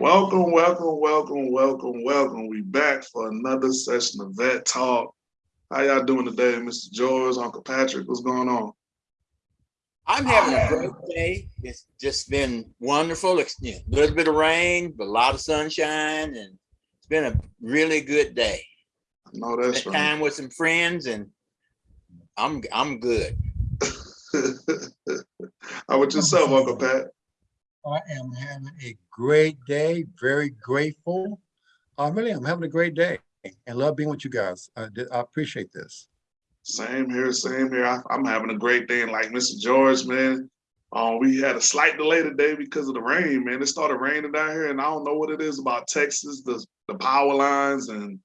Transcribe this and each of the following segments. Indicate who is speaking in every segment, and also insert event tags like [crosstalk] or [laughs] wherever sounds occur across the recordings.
Speaker 1: Welcome, welcome, welcome, welcome, welcome. We back for another session of Vet Talk. How y'all doing today, Mr. George, Uncle Patrick? What's going on?
Speaker 2: I'm having a great day. It's just been wonderful. It's, you know, a little bit of rain, but a lot of sunshine, and it's been a really good day.
Speaker 1: I know that's
Speaker 2: Spent
Speaker 1: right.
Speaker 2: time with some friends, and I'm I'm good. [laughs]
Speaker 1: How about yourself, Uncle Pat?
Speaker 3: I am having a great day, very grateful. Uh, really, I'm having a great day and love being with you guys. I, I appreciate this.
Speaker 1: Same here, same here. I, am having a great day. And like Mr. George, man, um, we had a slight delay today because of the rain, man. It started raining down here, and I don't know what it is about Texas, the, the power lines and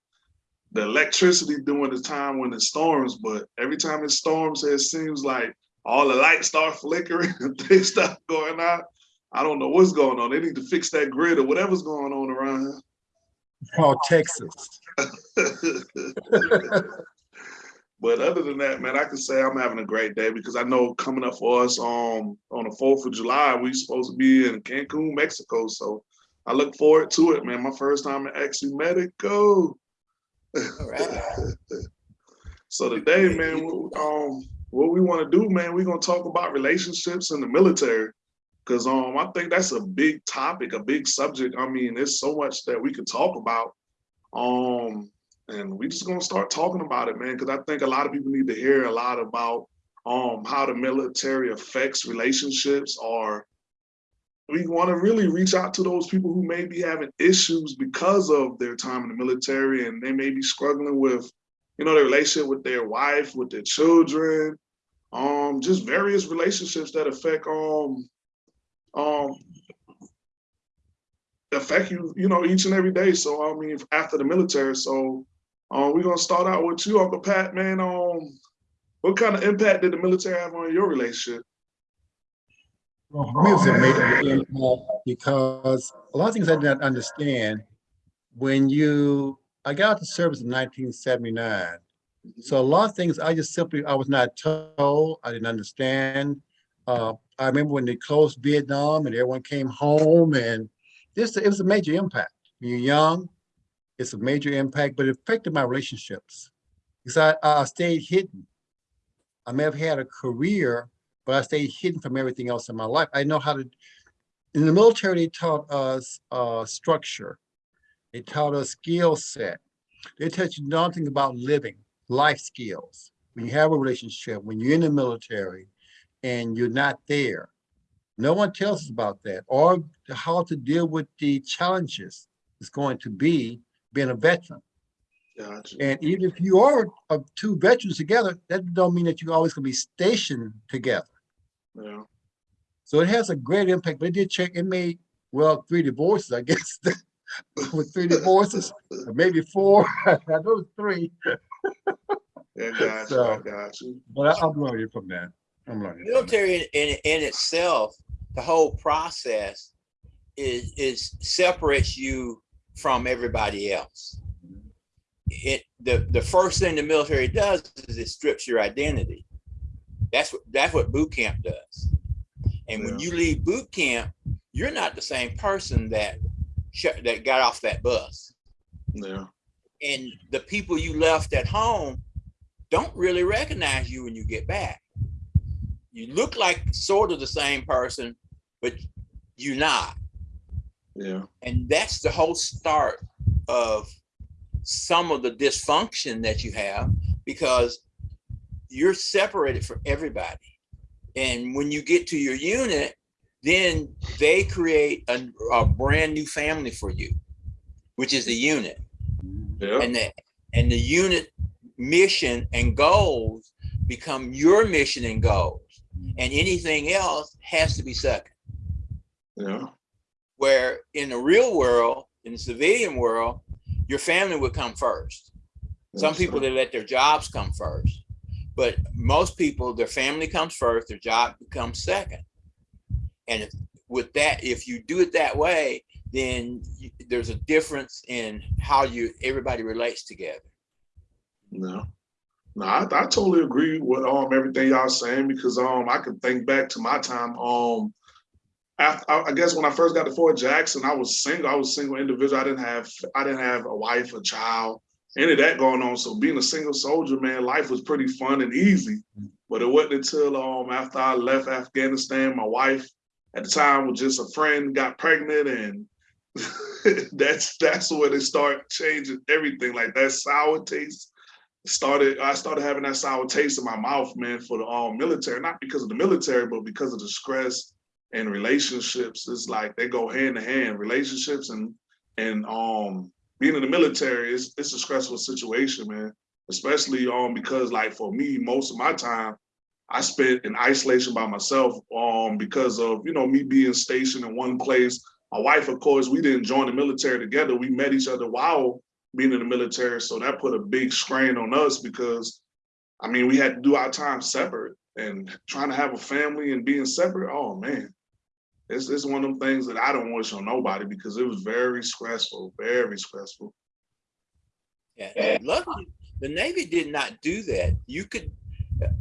Speaker 1: the electricity during the time when it storms. But every time it storms, it seems like all the lights start flickering [laughs] and things start going out. I don't know what's going on. They need to fix that grid or whatever's going on around here.
Speaker 3: Called Texas. [laughs]
Speaker 1: but other than that, man, I can say I'm having a great day because I know coming up for us um, on the 4th of July, we're supposed to be in Cancun, Mexico. So I look forward to it, man. My first time in actually Mexico.
Speaker 2: Right. [laughs]
Speaker 1: so today, man, um, what we want to do, man, we're gonna talk about relationships in the military. Cause um, I think that's a big topic, a big subject. I mean, there's so much that we could talk about. Um, and we're just gonna start talking about it, man, because I think a lot of people need to hear a lot about um how the military affects relationships or we want to really reach out to those people who may be having issues because of their time in the military and they may be struggling with, you know, their relationship with their wife, with their children, um, just various relationships that affect um um affect you, you know, each and every day. So I mean, after the military. So um, we're gonna start out with you, Uncle Pat, man. Um, what kind of impact did the military have on your relationship?
Speaker 3: Well, for it because a lot of things I did not understand when you, I got out to service in 1979. So a lot of things I just simply, I was not told, I didn't understand. Uh, I remember when they closed Vietnam and everyone came home and this, it was a major impact. When you're young, it's a major impact, but it affected my relationships because I, I stayed hidden. I may have had a career, but I stayed hidden from everything else in my life. I know how to, in the military, they taught us uh, structure. They taught us skill set. They taught you nothing about living, life skills. When you have a relationship, when you're in the military and you're not there, no one tells us about that or how to deal with the challenges it's going to be being a veteran.
Speaker 1: Gotcha.
Speaker 3: And even if you are uh, two veterans together, that don't mean that you're always gonna be stationed together.
Speaker 1: Yeah.
Speaker 3: So it has a great impact, but it did check, it made, well, three divorces, I [laughs] guess. With three divorces, or maybe four, [laughs] I know three,
Speaker 1: Yeah, [laughs] gotcha.
Speaker 3: So-
Speaker 1: I got you.
Speaker 3: but I- I'm learning from that. I'm that.
Speaker 2: Military in, in in itself, the whole process is is separates you from everybody else. Mm-hmm. It the the first thing the military does is it strips your identity. That's what that's what boot camp does. And when you leave boot camp, you're not the same person that that got off that bus.
Speaker 1: Yeah.
Speaker 2: And the people you left at home don't really recognize you when you get back. You look like sort of the same person, but you're not.
Speaker 1: Yeah.
Speaker 2: And that's the whole start of some of the dysfunction that you have because you're separated from everybody. And when you get to your unit, then they create a, a brand new family for you, which is the unit.
Speaker 1: Yeah.
Speaker 2: And the, and the unit mission and goals become your mission and goals. And anything else has to be second
Speaker 1: Yeah.
Speaker 2: where in the real world, in the civilian world, your family would come first. Some people
Speaker 1: sir.
Speaker 2: they let their jobs come first, but most people their family comes first, their job becomes second. And if, with that, if you do it that way, then you, there's a difference in how you everybody relates together.
Speaker 1: No. No, I, I totally agree with um everything y'all saying because um I can think back to my time um I I guess when I first got to Fort Jackson, I was single. I was a single individual. I didn't have I didn't have a wife, a child, any of that going on. So being a single soldier, man, life was pretty fun and easy. But it wasn't until um after I left Afghanistan, my wife at the time was just a friend, got pregnant, and [laughs] that's that's when it started changing everything. Like that sour taste started. I started having that sour taste in my mouth, man, for the um military. Not because of the military, but because of the stress and relationships. It's like they go hand in hand. Relationships and and um being in the military is it's a stressful situation, man. Especially um because like for me, most of my time I spent in isolation by myself um because of you know me being stationed in one place. My wife, of course, we didn't join the military together. We met each other while being in the military, so that put a big strain on us because I mean we had to do our time separate and trying to have a family and being separate. Oh man, it's it's one of them things that I don't wish on nobody because it was very stressful, very stressful.
Speaker 2: Yeah, luckily, the Navy did not do that. You could,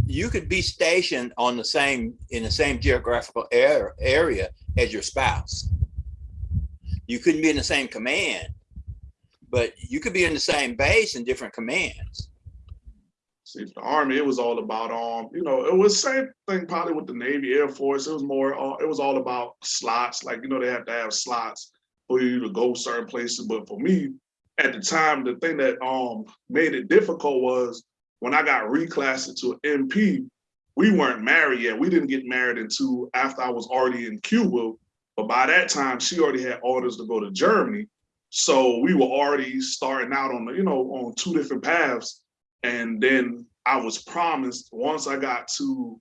Speaker 2: you could be stationed on the same, in the same geographical air, area as your spouse. You couldn't be in the same command, but you could be in the same base in different commands.
Speaker 1: See, the Army, it was all about um, you know, it was same thing probably with the Navy, Air Force. It was more, uh, it was all about slots. Like you know, they have to have slots for you to go certain places. But for me, at the time, the thing that um made it difficult was when I got reclassed to an MP. We weren't married yet. We didn't get married until after I was already in Cuba. But by that time, she already had orders to go to Germany. So we were already starting out on the, you know, on two different paths. And then I was promised once I got to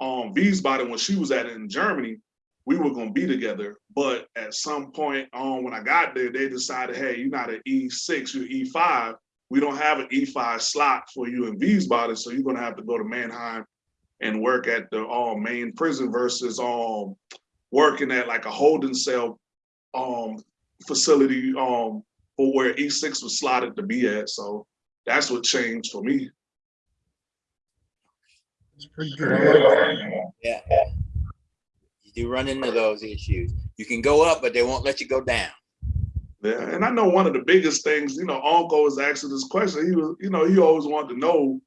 Speaker 1: um Wiesbaden when she was at in Germany, we were gonna be together. But at some point um when I got there, they decided, hey, you're not an E6, you're E5. We don't have an E5 slot for you in Wiesbaden, so you're gonna have to go to Mannheim and work at the um, main prison versus um working at like a holding cell um facility um for where E6 was slotted to be at. So that's what changed for me.
Speaker 3: It's pretty good. I like that.
Speaker 2: Yeah. You do run into those issues. You can go up, but they won't let you go down.
Speaker 1: Yeah, and I know one of the biggest things, you know, Uncle was asking this question. He was, you know, he always wanted to know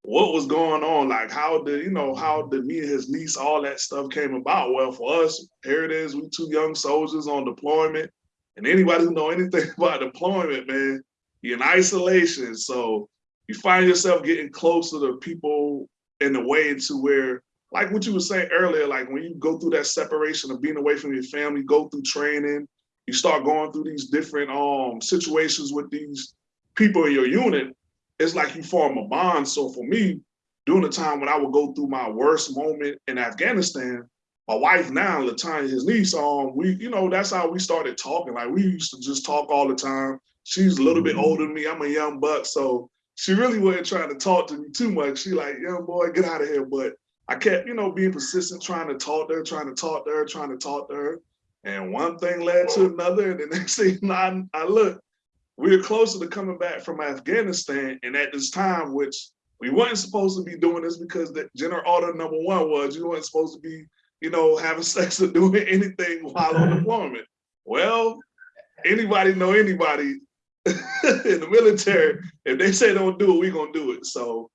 Speaker 1: what was going on, like how did, you know, how did me and his niece, all that stuff came about. Well, for us, here it is, we two young soldiers on deployment. And anybody who know anything [laughs] about deployment, man, you're in isolation. So you find yourself getting closer to people in a way to where, like what you were saying earlier, like when you go through that separation of being away from your family, go through training, you start going through these different um situations with these people in your unit, it's like you form a bond. So for me, during the time when I would go through my worst moment in Afghanistan, my wife now, Latanya, his niece, um, we, you know, that's how we started talking. Like we used to just talk all the time. She's a little bit older than me. I'm a young buck, so she really wasn't trying to talk to me too much. She like, young boy, get out of here. But I kept, you know, being persistent, trying to talk to her, trying to talk to her, trying to talk to her. And one thing led to another. And the [laughs] next thing I, I look, we were closer to coming back from Afghanistan. And at this time, which we weren't supposed to be doing this because the general order number one was you weren't supposed to be, you know, having [laughs] sex or doing anything while on deployment. Well, anybody know anybody [laughs] in the military, if they say don't do it, we gonna do it. So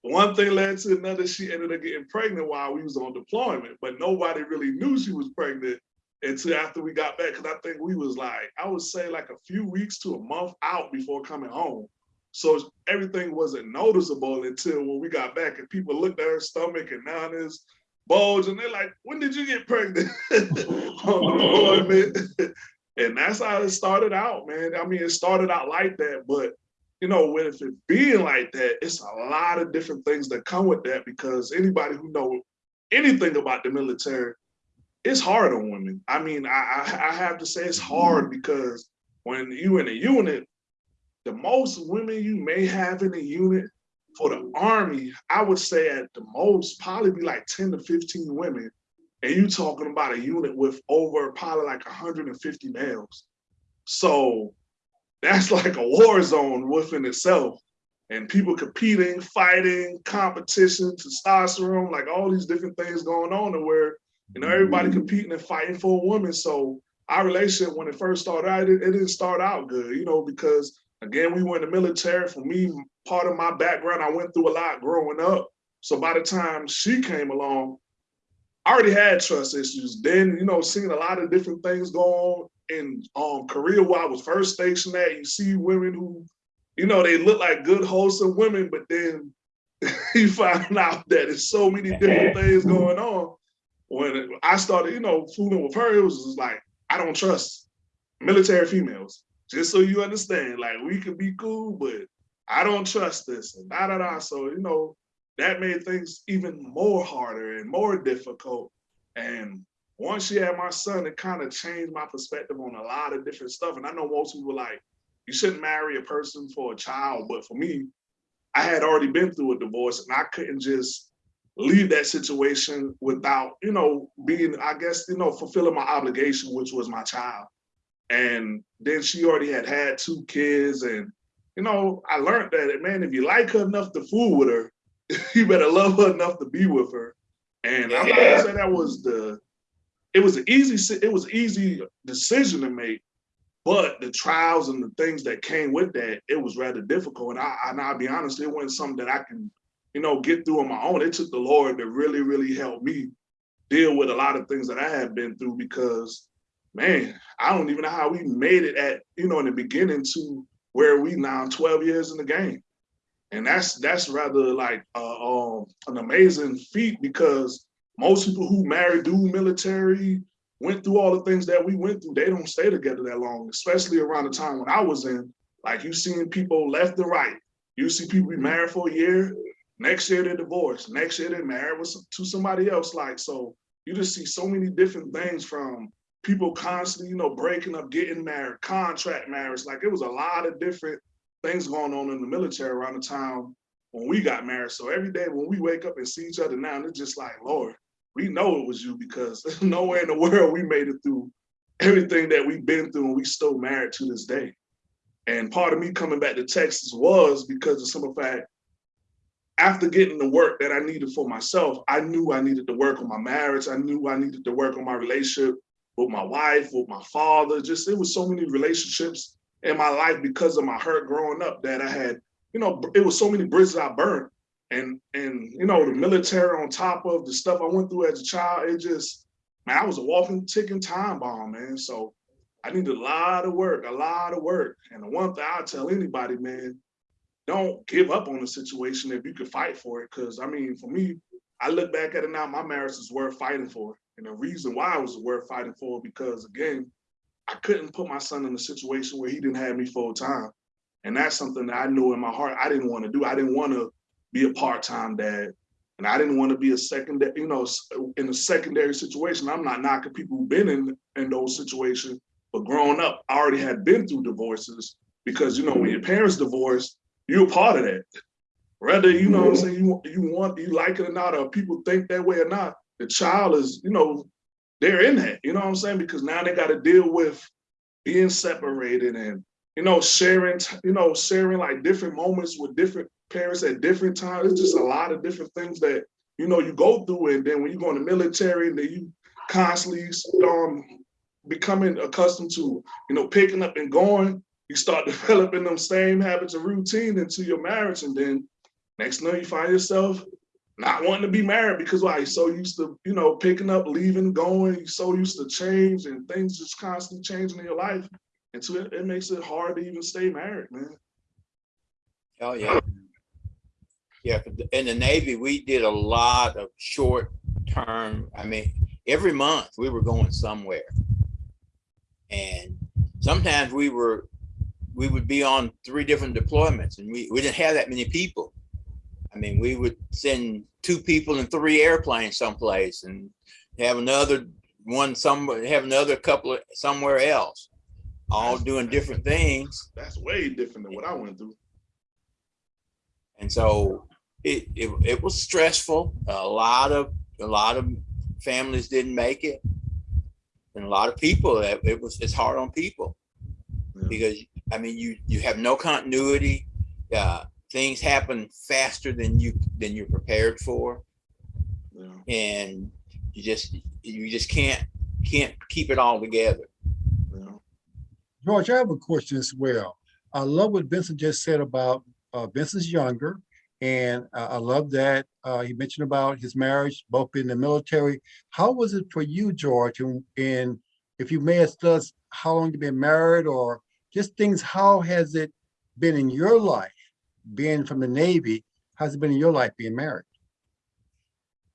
Speaker 1: one thing led to another. She ended up getting pregnant while we was on deployment, but nobody really knew she was pregnant until after we got back. Cause I think we was like, I would say like a few weeks to a month out before coming home. So everything wasn't noticeable until when we got back and people looked at her stomach and now there's bulge and they're like, when did you get pregnant [laughs] oh, deployment? and that's how it started out, man. I mean, it started out like that, but you know, with it being like that, it's a lot of different things that come with that because anybody who know anything about the military, it's hard on women. I mean, I, I, I have to say it's hard because when you in a unit, the most women you may have in a unit for the army, I would say at the most probably be like 10 to 15 women and you talking about a unit with over probably like 150 males. So that's [laughs] like a war zone within itself. And people competing, fighting, competition, testosterone, like all these different things going on and where You know, everybody mm-hmm. competing and fighting for a woman. So our relationship, when it first started out, it, it didn't start out good, you know, because again, we were in the military. For me, part of my background, I went through a lot growing up. So by the time she came along, I already had trust issues. Then, you know, seeing a lot of different things go on in um, Korea where I was first stationed at, you see women who, you know, they look like good, wholesome women, but then [laughs] you find out that there's so many different things going on. When I started, you know, fooling with her, it was just like, I don't trust military females. Just so you understand, like we can be cool, but I don't trust this and da da da. So, you know, that made things even more harder and more difficult. And once she had my son, it kind of changed my perspective on a lot of different stuff. And I know most people like, you shouldn't marry a person for a child. But for me, I had already been through a divorce and I couldn't just leave that situation without, you know, being, I guess, you know, fulfilling my obligation, which was my child. And then she already had had two kids. And, you know, I learned that, man, if you like her enough to fool with her, [laughs] you better love her enough to be with her. And I'm not gonna say that was the, it was an easy, it was easy decision to make, but the trials and the things that came with that, it was rather difficult. And I, and I'll be honest, it wasn't something that I can, you know, get through on my own. It took the Lord to really, really help me deal with a lot of things that I had been through because, man, I don't even know how we made it at, you know, in the beginning to where we now 12 years in the game. And that's that's rather like uh, um, an amazing feat because most people who marry, do military, went through all the things that we went through, they don't stay together that long, especially around the time when I was in. Like you seeing people left and right. You see people be married for a year, next year they're divorced, next year they're married with, to somebody else. Like, so you just see so many different things from people constantly, you know, breaking up, getting married, contract marriage. Like it was a lot of different things going on in the military around the time when we got married. So every day when we wake up and see each other now, it's just like, Lord, we know it was you because [laughs] nowhere in the world we made it through everything that we've been through and we still married to this day. And part of me coming back to Texas was because of some of fact, after getting the work that I needed for myself, I knew I needed to work on my marriage. I knew I needed to work on my relationship with my wife, with my father. Just, it was so many relationships in my life because of my hurt growing up that I had, you know, it was so many bridges I burned. And, and you know, the military on top of the stuff I went through as a child, it just, man, I was a walking, ticking time bomb, man. So I needed a lot of work, a lot of work. And the one thing I tell anybody, man, don't give up on the situation if you can fight for it. Cause I mean, for me, I look back at it now, my marriage is worth fighting for. And the reason why it was worth fighting for, because again, I couldn't put my son in a situation where he didn't have me full time. And that's something that I knew in my heart I didn't want to do. I didn't want to be a part-time dad. And I didn't want to be a secondary, you know, in a secondary situation. I'm not knocking people who've been in, in those situations, but growing up, I already had been through divorces because, you know, when your parents divorce, you're a part of that. Whether, you know what I'm mm-hmm. saying, you, you want, you like it or not, or people think that way or not, the child is, you know, they're in that, you know what I'm saying? Because now they got to deal with being separated and, you know, sharing, you know, sharing like different moments with different parents at different times. It's just a lot of different things that, you know, you go through. And then when you go in the military and then you constantly um, becoming accustomed to, you know, picking up and going, you start [laughs] developing them same habits and routine into your marriage. And then next thing you find yourself not wanting to be married because why? You're so used to, you know, picking up, leaving, going, you're so used to change and things just constantly changing in your life. And so it, it makes it hard to even stay married, man.
Speaker 2: Oh, yeah. Yeah, in the Navy, we did a lot of short term. I mean, every month we were going somewhere. And sometimes we were, we would be on three different deployments and we, we didn't have that many people. I mean, we would send two people in three airplanes someplace and have another one somewhere, have another couple of somewhere else, all
Speaker 1: That's-
Speaker 2: doing different things.
Speaker 1: That's way different than what I went through.
Speaker 2: And so it, it, it was stressful. A lot of, a lot of families didn't make it. And a lot of people, it it was, it's hard on people.
Speaker 1: Yeah.
Speaker 2: Because, I mean, you, you have no continuity. Uh, things happen faster than you, than you're prepared for.
Speaker 1: Yeah.
Speaker 2: And you just, you just can't can't keep it all together.
Speaker 1: You know?
Speaker 3: George, I have a question as well. I love what Vincent just said about uh, Vincent's younger, and uh, I love that uh, he mentioned about his marriage, both in the military. How was it for you, George? And, and if you may ask us how long you've been married, or just things, how has it been in your life, being from the Navy? How's it been in your life being married?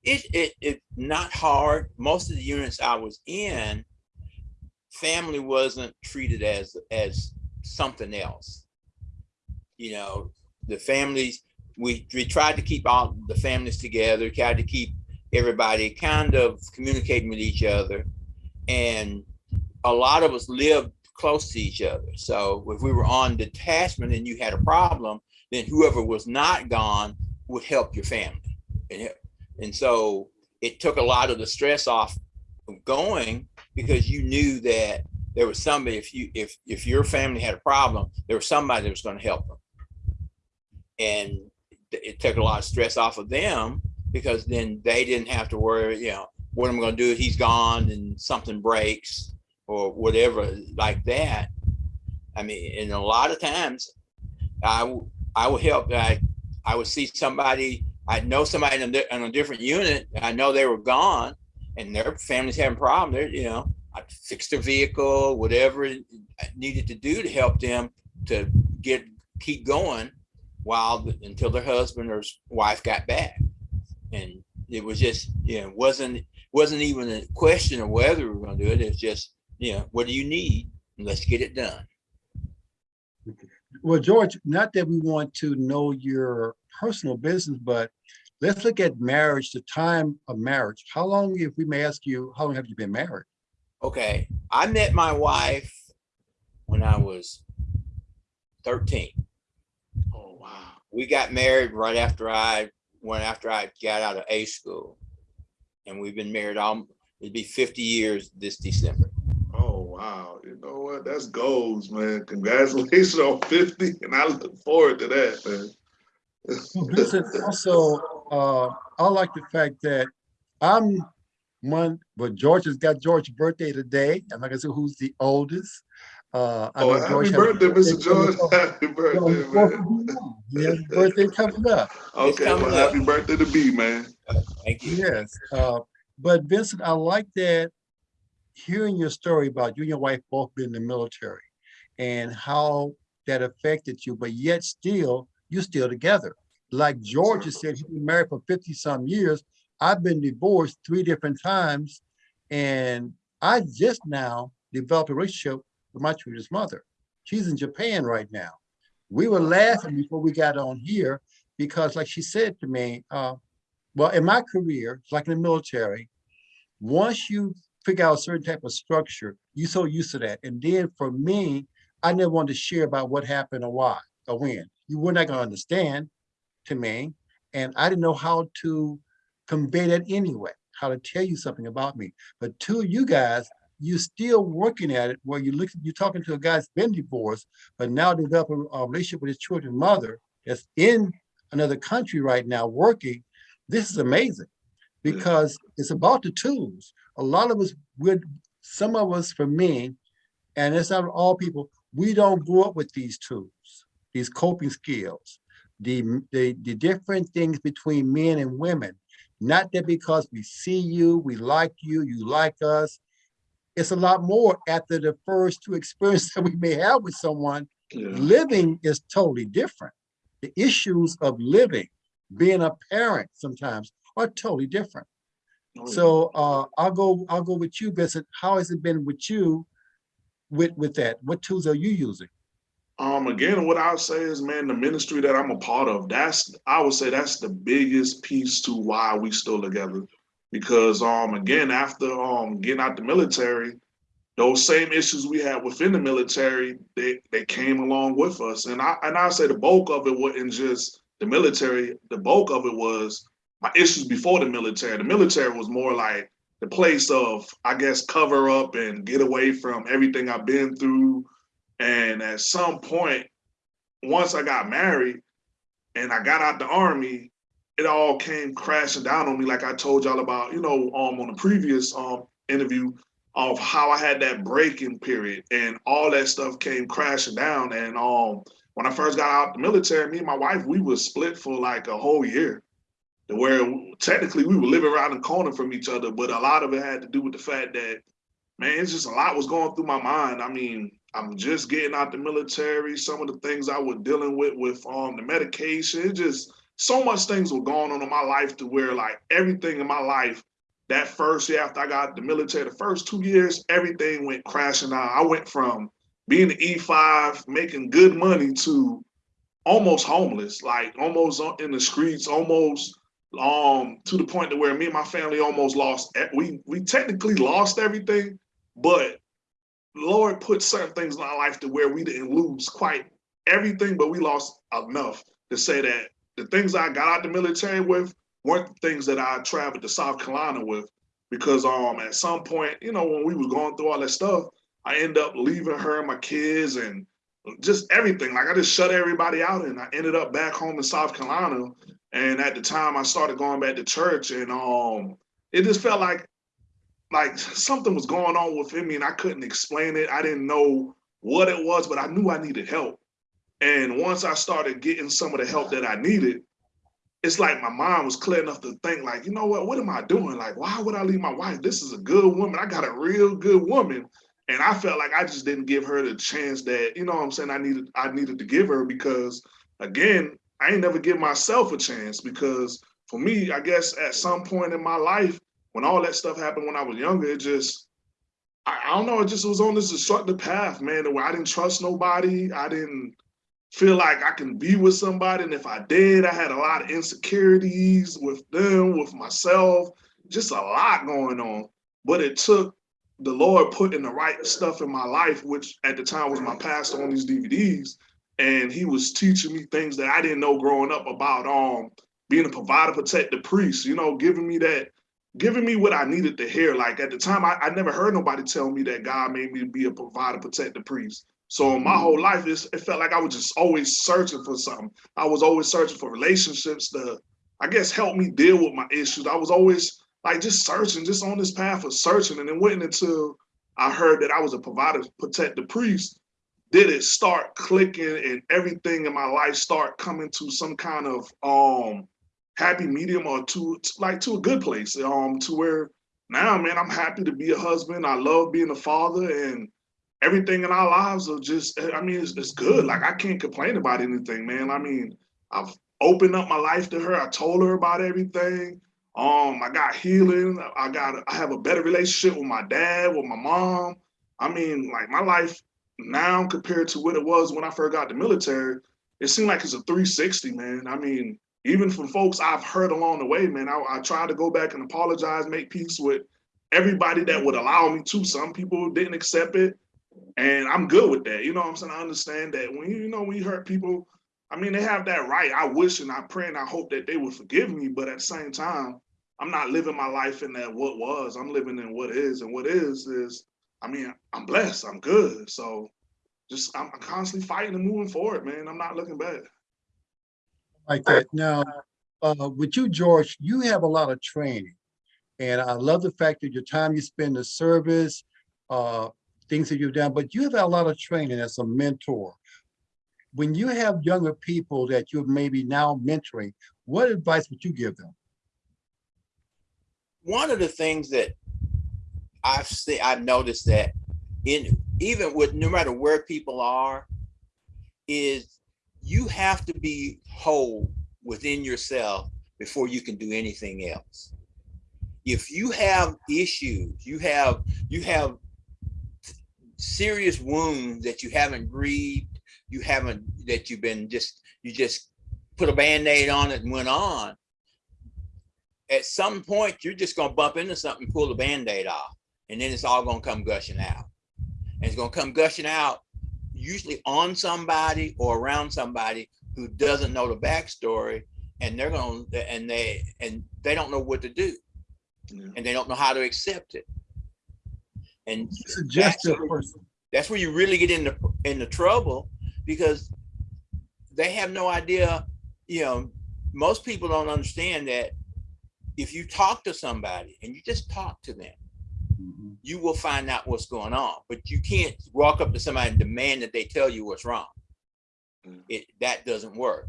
Speaker 2: It it it not hard. Most of the units I was in, family wasn't treated as as something else. You know, the families we we tried to keep all the families together, tried to keep everybody kind of communicating with each other, and a lot of us lived close to each other. So if we were on detachment and you had a problem, then whoever was not gone would help your family. And, and so it took a lot of the stress off of going because you knew that there was somebody, if you, if, if your family had a problem, there was somebody that was going to help them. And it- took a lot of stress off of them because then they didn't have to worry, you know, what am I going to do? He's gone and something breaks or whatever like that. I mean, and a lot of times I, I would help, I, I would see somebody, I know somebody in a, in a different unit, I know they were gone and their family's having problems, they're, you know, I fixed their vehicle, whatever I needed to do to help them to get, keep going while, until their husband or wife got back. And it was just, you know, wasn't, wasn't even a question of whether we were gonna do it, it's just, you know, what do you need? Let's get it done.
Speaker 3: Well, George, not that we want to know your personal business, but let's look at marriage, the time of marriage. How long, if we may ask you, how long have you been married?
Speaker 2: Okay, I met my wife when I was thirteen.
Speaker 1: Oh wow.
Speaker 2: We got married right after I went after I got out of A school. And we've been married all, it'd be fifty years this December.
Speaker 1: Oh wow. You know what? That's goals, man. Congratulations on 50. And I look forward to that, man.
Speaker 3: Well, Vincent, also, uh, I like the fact that I'm one, but George has got George's birthday today. I'm not gonna say who's the oldest. Uh, I
Speaker 1: Oh, happy
Speaker 3: George has a
Speaker 1: birthday, Mr. George. [laughs] Happy birthday,
Speaker 3: On the
Speaker 1: man.
Speaker 3: of He has a [laughs] birthday coming up.
Speaker 1: Okay,
Speaker 2: coming
Speaker 1: well,
Speaker 2: up.
Speaker 1: happy birthday to B, man.
Speaker 2: Thank you.
Speaker 3: Yes, uh, but Vincent, I like that hearing your story about you and your wife both being in the military and how that affected you, but yet still, you're still together. Like George said, he's been married for fifty some years. I've been divorced three different times. And I just now developed a relationship with my children's mother. She's in Japan right now. We were laughing before we got on here because like she said to me, uh, well, in my career, like in the military, once you figure out a certain type of structure, you so used to that. And then for me, I never wanted to share about what happened or why or when. You were not gonna understand to me. And I didn't know how to convey that anyway, how to tell you something about me. But to you guys, you're still working at it where you look, you're talking to a guy that's been divorced, but now developing a relationship with his children's mother that's in another country right now working. This is amazing because it's about the tools. A lot of us would, some of us, for me, and it's not all people, we don't grow up with these tools, these coping skills, the, the, the different things between men and women. Not that because we see you, we like you, you like us. It's a lot more after the first two [laughs] experiences that we may have with someone.
Speaker 1: Yeah.
Speaker 3: Living is totally different. The issues of living, being a parent sometimes are totally different.
Speaker 1: Oh.
Speaker 3: So uh, I'll go, I'll go with you, Vincent. How has it been with you with, with that? What tools are you using?
Speaker 1: Um, again, what I'll say is, man, the ministry that I'm a part of, that's I would say that's the biggest piece to why we still together. Because um, again, after um getting out the military, those same issues we had within the military, they they came along with us. And I and I say the bulk of it wasn't just the military, the bulk of it was my issues before the military. The military was more like the place of, I guess, cover up and get away from everything I've been through. And at some point, once I got married and I got out the army, it all came crashing down on me, like I told y'all about, you know, um, on the previous um interview of how I had that breaking period and all that stuff came crashing down. And um, when I first got out the military, me and my wife, we were split for like a whole year. Where technically we were living around the corner from each other, but a lot of it had to do with the fact that, man, it's just a lot was going through my mind. I mean, I'm just getting out the military. Some of the things I was dealing with with um the medication, it just so much things were going on in my life to where like everything in my life that first year after I got the military, the first two years, everything went crashing down. I went from being an E5, making good money to almost homeless, like almost in the streets, almost um to the point to where me and my family almost lost e- we we technically lost everything, but Lord put certain things in our life to where we didn't lose quite everything, but we lost enough to say that the things I got out the military with weren't the things that I traveled to South Carolina with. Because um at some point, you know, when we was going through all that stuff, I end up leaving her and my kids and just everything. Like I just shut everybody out and I ended up back home in South Carolina. And at the time I started going back to church and um it just felt like like something was going on within me and I couldn't explain it. I didn't know what it was, but I knew I needed help. And once I started getting some of the help that I needed, it's like my mind was clear enough to think like, you know what, what am I doing? Like, why would I leave my wife? This is a good woman. I got a real good woman. And I felt like I just didn't give her the chance that, you know what I'm saying, I needed I needed to give her because again, I ain't never give myself a chance because for me, I guess at some point in my life, when all that stuff happened when I was younger, it just I, I don't know, it just was on this destructive path, man, where I didn't trust nobody. I didn't feel like I can be with somebody. And if I did, I had a lot of insecurities with them, with myself, just a lot going on. But it took the Lord putting the right stuff in my life, which at the time was my pastor on these DVDs. And he was teaching me things that I didn't know growing up about um being a provider, protect the priest, you know, giving me that, giving me what I needed to hear. Like at the time, I, I never heard nobody tell me that God made me be a provider, protect the priest. So my whole life, it felt like I was just always searching for something. I was always searching for relationships to, I guess, help me deal with my issues. I was always like just searching, just on this path of searching. And it wasn't until I heard that I was a provider, protector, priest, did it start clicking and everything in my life start coming to some kind of um happy medium or to like to a good place. Um, to where now, man, I'm happy to be a husband. I love being a father and everything in our lives are just i mean it's, it's good like i can't complain about anything man i mean i've opened up my life to her i told her about everything um i got healing. I got i have a better relationship with my dad with my mom. I mean like my life now compared to what it was when i first got the military it seemed like it's a 360 man. I mean even from folks i've heard along the way man i, I try to go back and apologize make peace with everybody that would allow me to. Some people didn't accept it and I'm good with that. You know what I'm saying? I understand that. When you, you know when you hurt people, I mean they have that right. I wish and I pray and I hope that they would forgive me, but at the same time, I'm not living my life in that what was. I'm living in what is, and what is is. I mean, I'm blessed. I'm good. So, just I'm constantly fighting and moving forward, man. I'm not looking back.
Speaker 3: Like that. Now, uh, with you, George, you have a lot of training. And I love the fact that your time you spend the service, uh, things that you've done, but you have a lot of training as a mentor. When you have younger people that you're maybe now mentoring, what advice would you give them?
Speaker 2: one of the things that I've seen, I've noticed that in even with no matter where people are, is you have to be whole within yourself before you can do anything else. If you have issues, you have you have serious wounds that you haven't grieved, you haven't that you've been just you just put a band-aid on it and went on at some point you're just going to bump into something pull the band-aid off and then it's all going to come gushing out and it's going to come gushing out usually on somebody or around somebody who doesn't know the backstory and they're going to and they and they don't know what to do
Speaker 1: Yeah.
Speaker 2: and they don't know how to accept it and
Speaker 3: Suggest a
Speaker 2: where-
Speaker 3: person.
Speaker 2: that's where you really get into into trouble because they have no idea you know most people don't understand that if you talk to somebody and you just talk to them,
Speaker 3: Mhm.
Speaker 2: you will find out what's going on. But you can't walk up to somebody and demand that they tell you what's wrong.
Speaker 1: Mm.
Speaker 2: It that doesn't work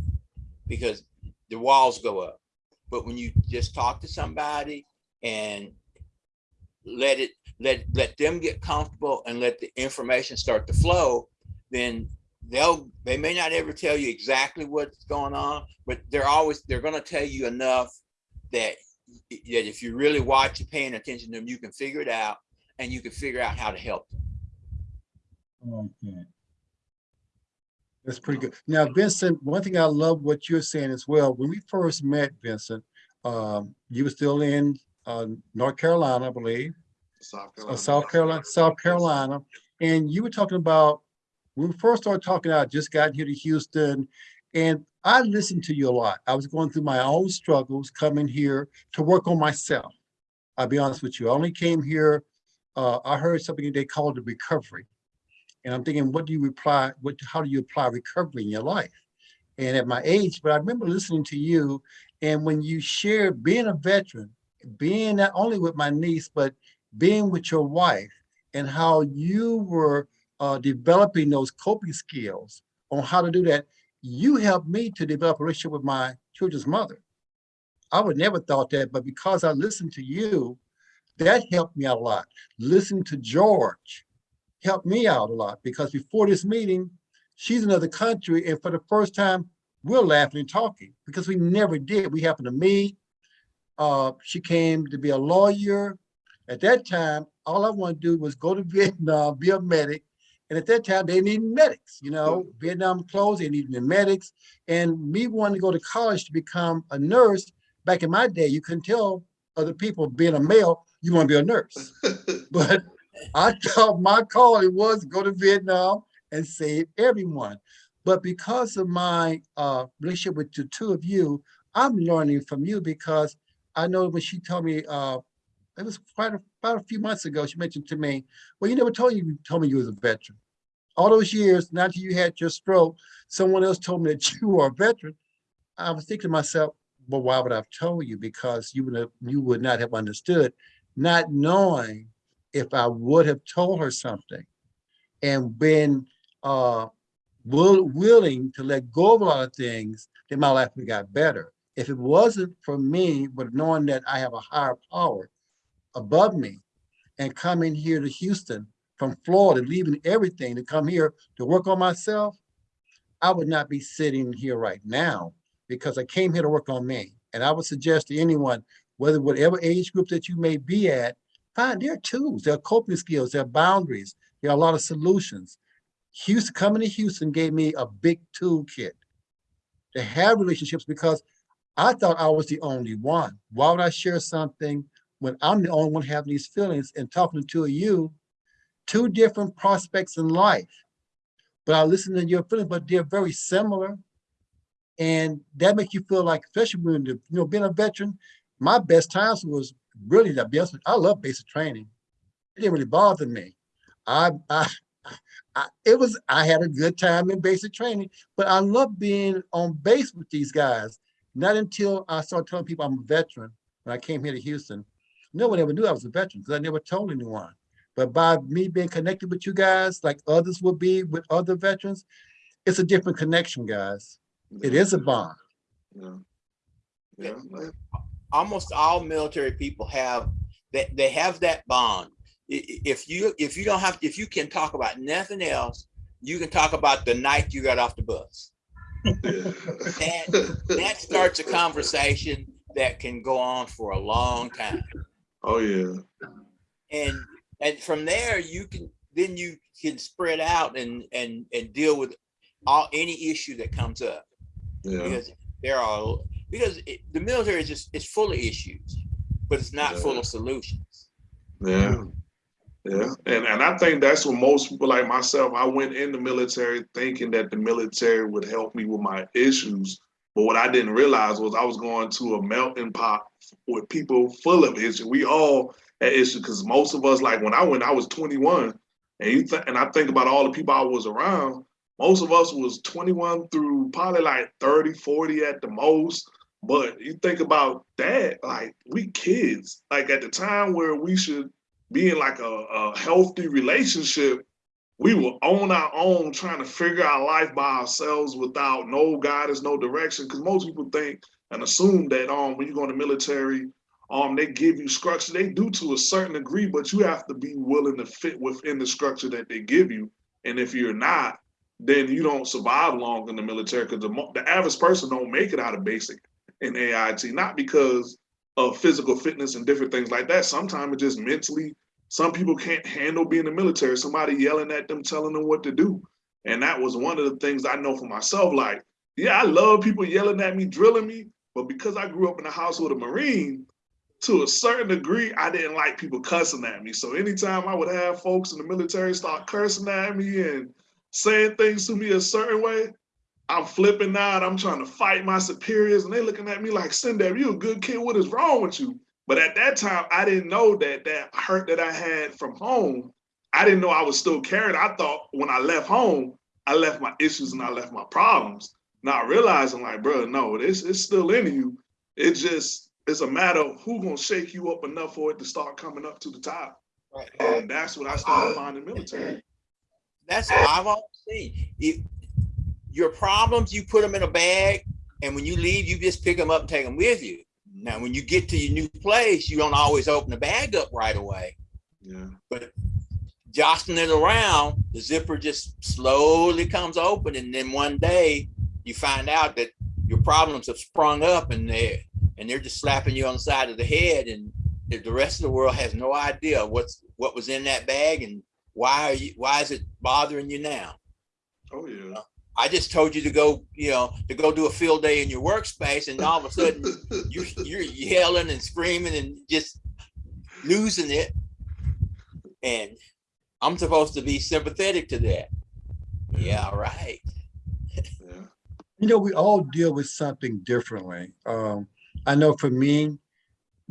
Speaker 2: because the walls go up. But when you just talk to somebody and let it let let them get comfortable and let the information start to flow, then they'll they may not ever tell you exactly what's going on, but they're always they're gonna tell you enough that that if you really watch and paying attention to them, you can figure it out and you can figure out how to help them.
Speaker 3: Okay. That's pretty good. Now, Vincent, one thing I love what you're saying as well, when we first met, Vincent, um, you were still in, uh, North Carolina, I believe,
Speaker 1: South
Speaker 3: uh, South Carolina, South Carolina. And you were talking about, when we first started talking, I just got here to Houston and I listened to you a lot. I was going through my own struggles coming here to work on myself. I'll be honest with you, I only came here, uh, I heard something they called the recovery. And I'm thinking, what do you reply, what, how do you apply recovery in your life? And at my age, but I remember listening to you and when you shared being a veteran, being not only with my niece, but being with your wife and how you were uh, developing those coping skills on how to do that, you helped me to develop a relationship with my children's mother. I would never thought that, but because I listened to you, that helped me out a lot. Listen to George helped me out a lot because before this meeting, she's another country and for the first time, we're laughing and talking because we never did. We happened to meet. Uh, she came to be a lawyer. At that time, all I wanted to do was go to [laughs] Vietnam, be a medic. And at that time, they needed medics, you know, Vietnam closed, they needed medics. And me wanting to go to college to become a nurse, back in my day, you couldn't tell other people being a male, you want to be a nurse. [laughs] But I thought my calling was to go to Vietnam and save everyone. But because of my uh, relationship with the two of you, I'm learning from you because I know when she told me, uh, it was quite a, about a few months ago, she mentioned to me, well, you never told you, you told me you was a veteran. All those years, not until you had your stroke, someone else told me that [laughs] you are a veteran. I was thinking to myself, well, why would I have told you? Because you would have, you would not have understood, not knowing if I would have told her something and been uh, will, willing to let go of a lot of things, then my life would have got better. If it wasn't for me, but knowing that I have a higher power above me and coming here to Houston from Florida, leaving everything to come here to work on myself, I would not be sitting here right now because I came here to work on me. And I would suggest to anyone, whether whatever age group that you may be at, find their tools, there are coping skills, there are boundaries, there are a lot of solutions. Houston, coming to Houston gave me a big toolkit to have relationships because I thought I was the only one. Why would I share something when I'm the only one having these feelings and talking to two of you, two different prospects in life. But I listen to your feelings, but they're very similar. And that makes you feel like, especially when, you know, being a veteran, my best times was really the best. I love basic training. It didn't really bother me. I, I, I, it was, I had a good time in basic training, but I love being on base with these guys. Not until I started telling people I'm a veteran when I came here to Houston. No one ever knew I was a veteran because I never told anyone. But by me being connected with you guys, like others will be with other veterans, it's a different connection, guys. It is a bond.
Speaker 1: Yeah. Yeah.
Speaker 2: almost all military people have that they have that bond. I- i- If you if you don't have if you can talk about nothing else, you can talk about the night you got off the bus. That that starts a conversation that can go on for a long time.
Speaker 1: Oh, yeah.
Speaker 2: And and from there you can then you can spread out and and and deal with all any issue that comes up
Speaker 1: Yeah.
Speaker 2: because there are because it, the military is just it's full of issues, but it's not full of solutions.
Speaker 1: Yeah. Yeah. And and I think that's what most people like myself, I went in the military thinking that the military would help me with my issues. But what I didn't realize was I was going to a melting pot with people full of issues. We all had issues because most of us, like when I went, I was 21. And you think and I think about all the people I was around, most of us was 21 through probably like 30, 40 at the most. But you think about that, like we kids, like at the time where we should be in like a, a healthy relationship, we were on our own trying to figure out life by ourselves without no guidance, no direction. Because most people think and assume that um when you go in the military, um they give you structure. They do to a certain degree, but you have to be willing to fit within the structure that they give you. And if you're not, then you don't survive long in the military because the, the average person don't make it out of basic in AIT, not because of physical fitness and different things like that. Sometimes it's just mentally, some people can't handle being in the military, somebody yelling at them, telling them what to do. And that was one of the things I know for myself. Like, yeah, I love people yelling at me, drilling me, but because I grew up in a house with a Marine, to a certain degree, I didn't like people cussing at me. So anytime I would have folks in the military start cursing at me and saying things to me a certain way, I'm flipping out. I'm trying to fight my superiors, and they looking at me like, Sindab, you a good kid. What is wrong with you? But at that time, I didn't know that that hurt that I had from home. I didn't know I was still carrying. I thought when I left home, I left my issues and I left my problems. Not realizing, like, bro, no, this it's still in you. It just it's a matter of who gonna shake you up enough for it to start coming up to the top.
Speaker 2: Right.
Speaker 1: And that's what I started finding military.
Speaker 2: That's what I've always seen. If your problems, you put them in a bag, and when you leave, you just pick them up and take them with you. Now, when you get to your new place, you don't always open the bag up right away.
Speaker 1: Yeah.
Speaker 2: But jostling it around, the zipper just slowly comes open, and then one day you find out that your problems have sprung up, and they're and they're just slapping you on the side of the head, and the rest of the world has no idea what's what was in that bag and why are you why is it bothering you now?
Speaker 1: Oh yeah.
Speaker 2: I just told you to go, you know, to go do a field day in your workspace, and all of a sudden [laughs] you you're yelling and screaming and just losing it. And I'm supposed to be sympathetic to that. Yeah, right.
Speaker 3: You know, we all deal with something differently. Um, I know for me,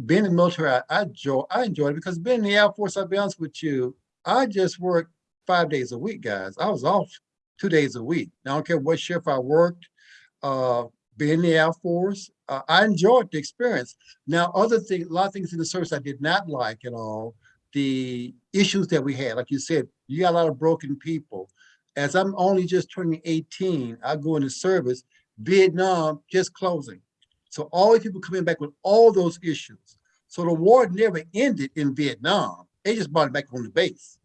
Speaker 3: being in the military, I, I enjoy, I enjoyed it because being in the Air Force, I'll be honest with you, I just worked five days a week, guys. I was off two days a week. I don't care what shift I worked, uh, being in the Air Force, uh, I enjoyed the experience. Now, other things, a lot of things in the service I did not like at all, the issues that we had, like you said, you got a lot of broken people. As I'm only just turning 18, I go into service, Vietnam just closing. So all these people coming back with all those issues. So the war never ended in Vietnam. They just brought it back on the base.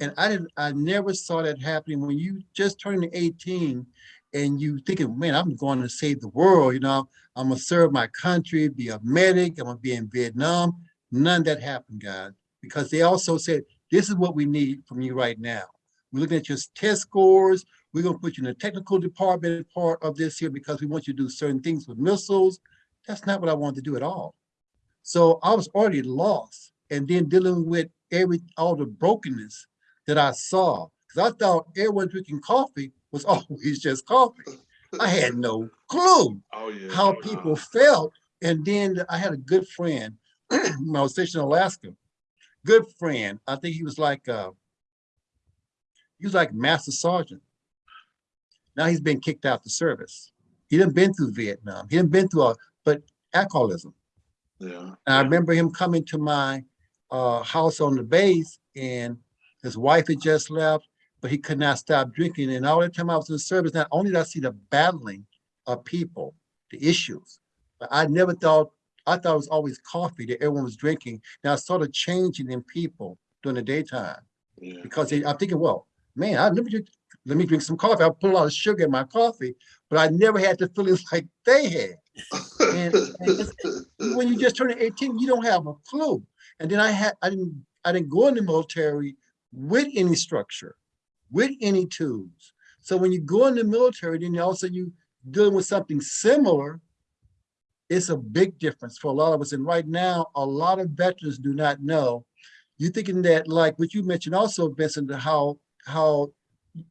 Speaker 3: And I didn't, I never saw that happening when you just turned 18 and you thinking, man, I'm going to save the world, you know, I'm gonna serve my country, be a medic, I'm gonna be in Vietnam. None of that happened, guys, because they also said, this is what we need from you right now. We're looking at your test scores. We're gonna put you in the technical department part of this here because we want you to do certain things with missiles. That's not what I wanted to do at all. So I was already lost and then dealing with every, all the brokenness that I saw. Because I thought everyone drinking coffee was [laughs] always just coffee. I had no clue
Speaker 1: Oh yeah.
Speaker 3: how people felt. And then I had a good friend, [clears throat] when I was stationed in Alaska, good friend. I think he was like, uh, he was like master sergeant. Now he's been kicked out the service. He didn't been through Vietnam. He didn't been through, a, but alcoholism.
Speaker 1: Yeah.
Speaker 3: And I remember him coming to my uh, house on the base and his wife had just left, but he could not stop drinking. And all the time I was in the service, not only did I see the battling of people, the issues, but I never thought, I thought it was always coffee that everyone was drinking. Now I started changing in people during the daytime
Speaker 1: Yeah.
Speaker 3: because they, I'm thinking, well, man, I never drink, let me drink some coffee. I put a lot of sugar in my coffee, but I never had the feelings [laughs] like they had. And- and when you just turn 18, you don't have a clue. And then I had, I didn't, I didn't go in the military with any structure, with any tools. So when you go in the military, then also you dealing with something similar, it's a big difference for a lot of us. And right now, a lot of veterans do not know. You're thinking that like what you mentioned also, Vincent, how, how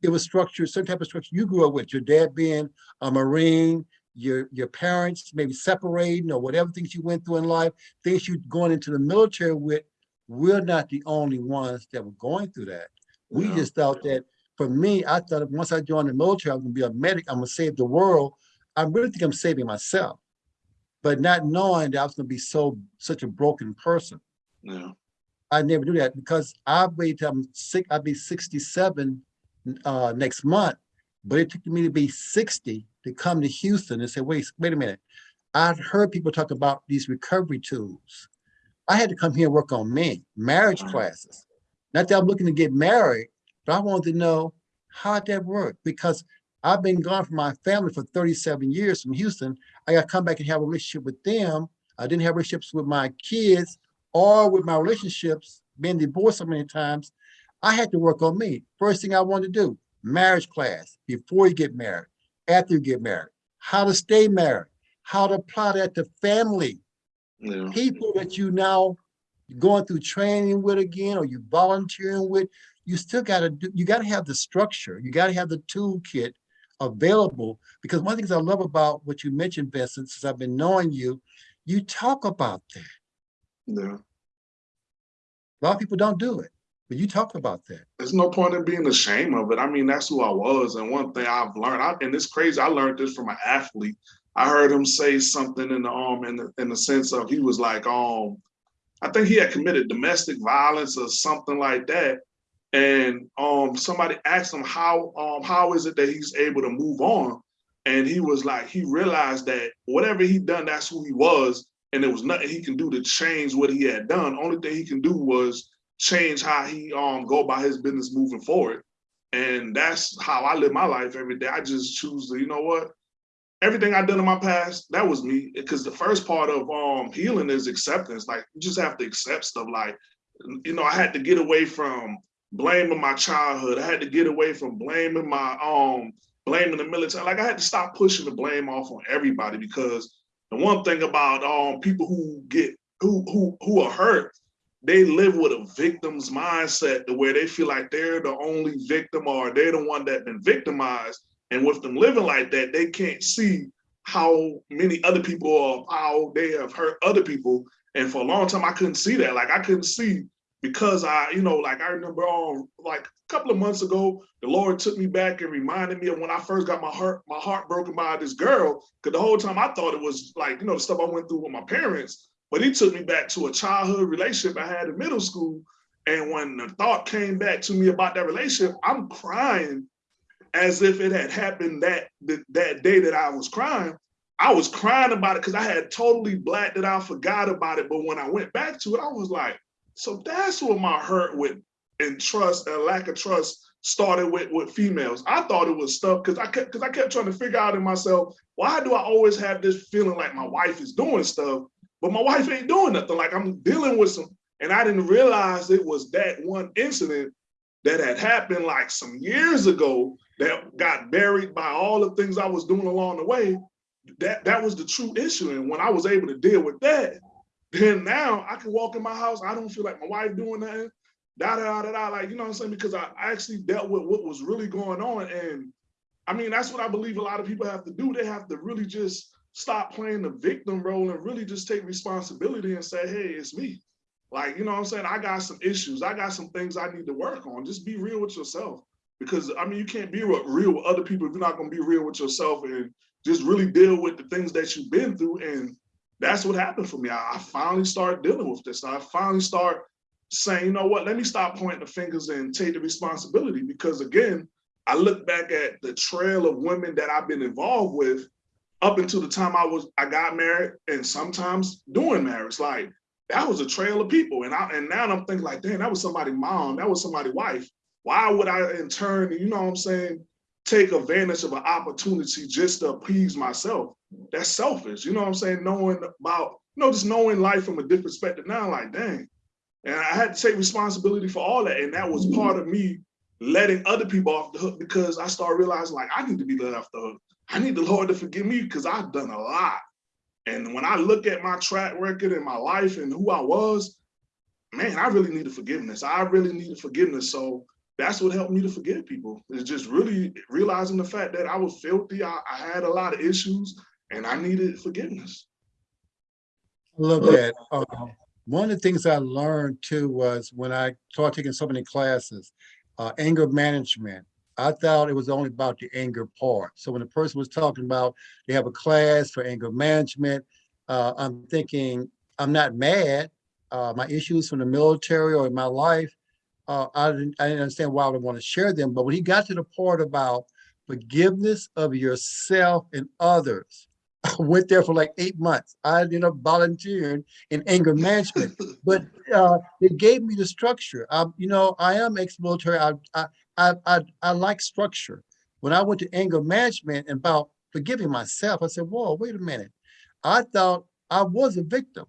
Speaker 3: it was structured, certain type of structure you grew up with, your dad being a Marine, your, your parents maybe separating or whatever things you went through in life, things you going into the military with, we're not the only ones that were going through that. We
Speaker 1: Yeah.
Speaker 3: just thought that, for me, I thought once I joined the military, I was gonna be a medic, I'm gonna save the world. I really think I'm saving myself. but not knowing that I was gonna be so, such a broken person.
Speaker 1: Yeah.
Speaker 3: I never do that because I wait till I'm sick, I'll be sixty-seven uh next month. But it took me to be sixty to come to Houston and say, wait, wait a minute. I've heard people talk about these recovery tools. I had to come here and work on me, marriage
Speaker 1: Right.
Speaker 3: classes. Not that I'm looking to get married, but I wanted to know how that worked because I've been gone from my family for thirty-seven years from Houston. I got to come back and have a relationship with them. I didn't have relationships with my kids or with my relationships, being divorced so many times. I had to work on me. First thing I wanted to do, marriage class, before you get married, after you get married, how to stay married, how to apply that to family,
Speaker 1: Yeah.
Speaker 3: people that you now going through training with again, or you volunteering with, you still gotta do, you gotta have the structure, you gotta have the toolkit available. Because one of the things I love about what you mentioned, Vincent, since I've been knowing you, you talk about that.
Speaker 1: Yeah.
Speaker 3: A lot of people don't do it, but you talk about that.
Speaker 1: There's no point in being ashamed of it. I mean, that's who I was. And one thing I've learned, I, and it's crazy, I learned this from an athlete. I heard him say something in the um in the in the sense of he was like, um, I think he had committed domestic violence or something like that. And um somebody asked him how um how is it that he's able to move on? And he was like, he realized that whatever he done, that's who he was. And there was nothing he can do to change what he had done. Only thing he can do was change how he um go about his business moving forward. And that's how I live my life every day. I just choose to, you know what? Everything I've done in my past, that was me. Because the first part of um healing is acceptance. Like you just have to accept stuff. Like, you know, I had to get away from blaming my childhood. I had to get away from blaming my um blaming the military. Like I had to stop pushing the blame off on everybody because the one thing about um people who get who who who are hurt they live with a victim's mindset to where they feel like they're the only victim or they're the one that been victimized. And with them living like that, they can't see how many other people or how they have hurt other people. And for a long time, I couldn't see that. Like I couldn't see because I, you know, like I remember um like a couple of months ago, the Lord took me back and reminded me of when I first got my heart, my heart broken by this girl. Cause the whole time I thought it was like, you know, the stuff I went through with my parents. But he took me back to a childhood relationship I had in middle school. And when the thought came back to me about that relationship, I'm crying as if it had happened that that, that day that I was crying. I was crying about it because I had totally blacked it out, forgot about it. But when I went back to it, I was like, so that's what my hurt with and trust and lack of trust started with with females. I thought it was stuff because I kept because I kept trying to figure out in myself, why do I always have this feeling like my wife is doing stuff, but my wife ain't doing nothing? Like I'm dealing with some, and I didn't realize it was that one incident that had happened like some years ago that got buried by all the things I was doing along the way. That that was the true issue. And when I was able to deal with that, then now I can walk in my house. I don't feel like my wife doing nothing. Da da da da. Like you know what I'm saying? Because I actually dealt with what was really going on. And I mean, that's what I believe a lot of people have to do. They have to really just stop playing the victim role and really just take responsibility and say, hey, it's me. Like, you know what I'm saying? I got some issues. I got some things I need to work on. Just be real with yourself. Because I mean, you can't be real with other people if you're not gonna be real with yourself and just really deal with the things that you've been through. And that's what happened for me. I, I finally started dealing with this. I finally start saying, you know what, let me stop pointing the fingers and take the responsibility. Because again, I look back at the trail of women that I've been involved with up until the time I was I got married and sometimes doing marriage. Like that was a trail of people. And I and now I'm thinking like, damn, that was somebody's mom, that was somebody's wife. Why would I in turn, you know what I'm saying, take advantage of an opportunity just to appease myself? That's selfish. You know what I'm saying? Knowing about, you know, just knowing life from a different perspective now, like, dang. And I had to take responsibility for all that. And that was mm-hmm. part of me letting other people off the hook because I started realizing like I need to be let off the hook. I need the Lord to forgive me because I've done a lot. And when I look at my track record and my life and who I was, man, I really needed forgiveness. I really needed forgiveness. So that's what helped me to forgive people. Is just really realizing the fact that I was filthy. I, I had a lot of issues and I needed forgiveness.
Speaker 3: I love that. Um, one of the things I learned too was when I started taking so many classes, uh, anger management. I thought it was only about the anger part. So when the person was talking about they have a class for anger management, uh, I'm thinking, I'm not mad. Uh, my issues from the military or in my life, uh, I didn't, I didn't understand why I would want to share them. But when he got to the part about forgiveness of yourself and others, I [laughs] went there for like eight months. I ended up volunteering in anger management, [laughs] but uh, it gave me the structure. Um, you know, I am ex-military. I, I, I, I, I like structure. When I went to anger management and about forgiving myself, I said, whoa, wait a minute. I thought I was a victim.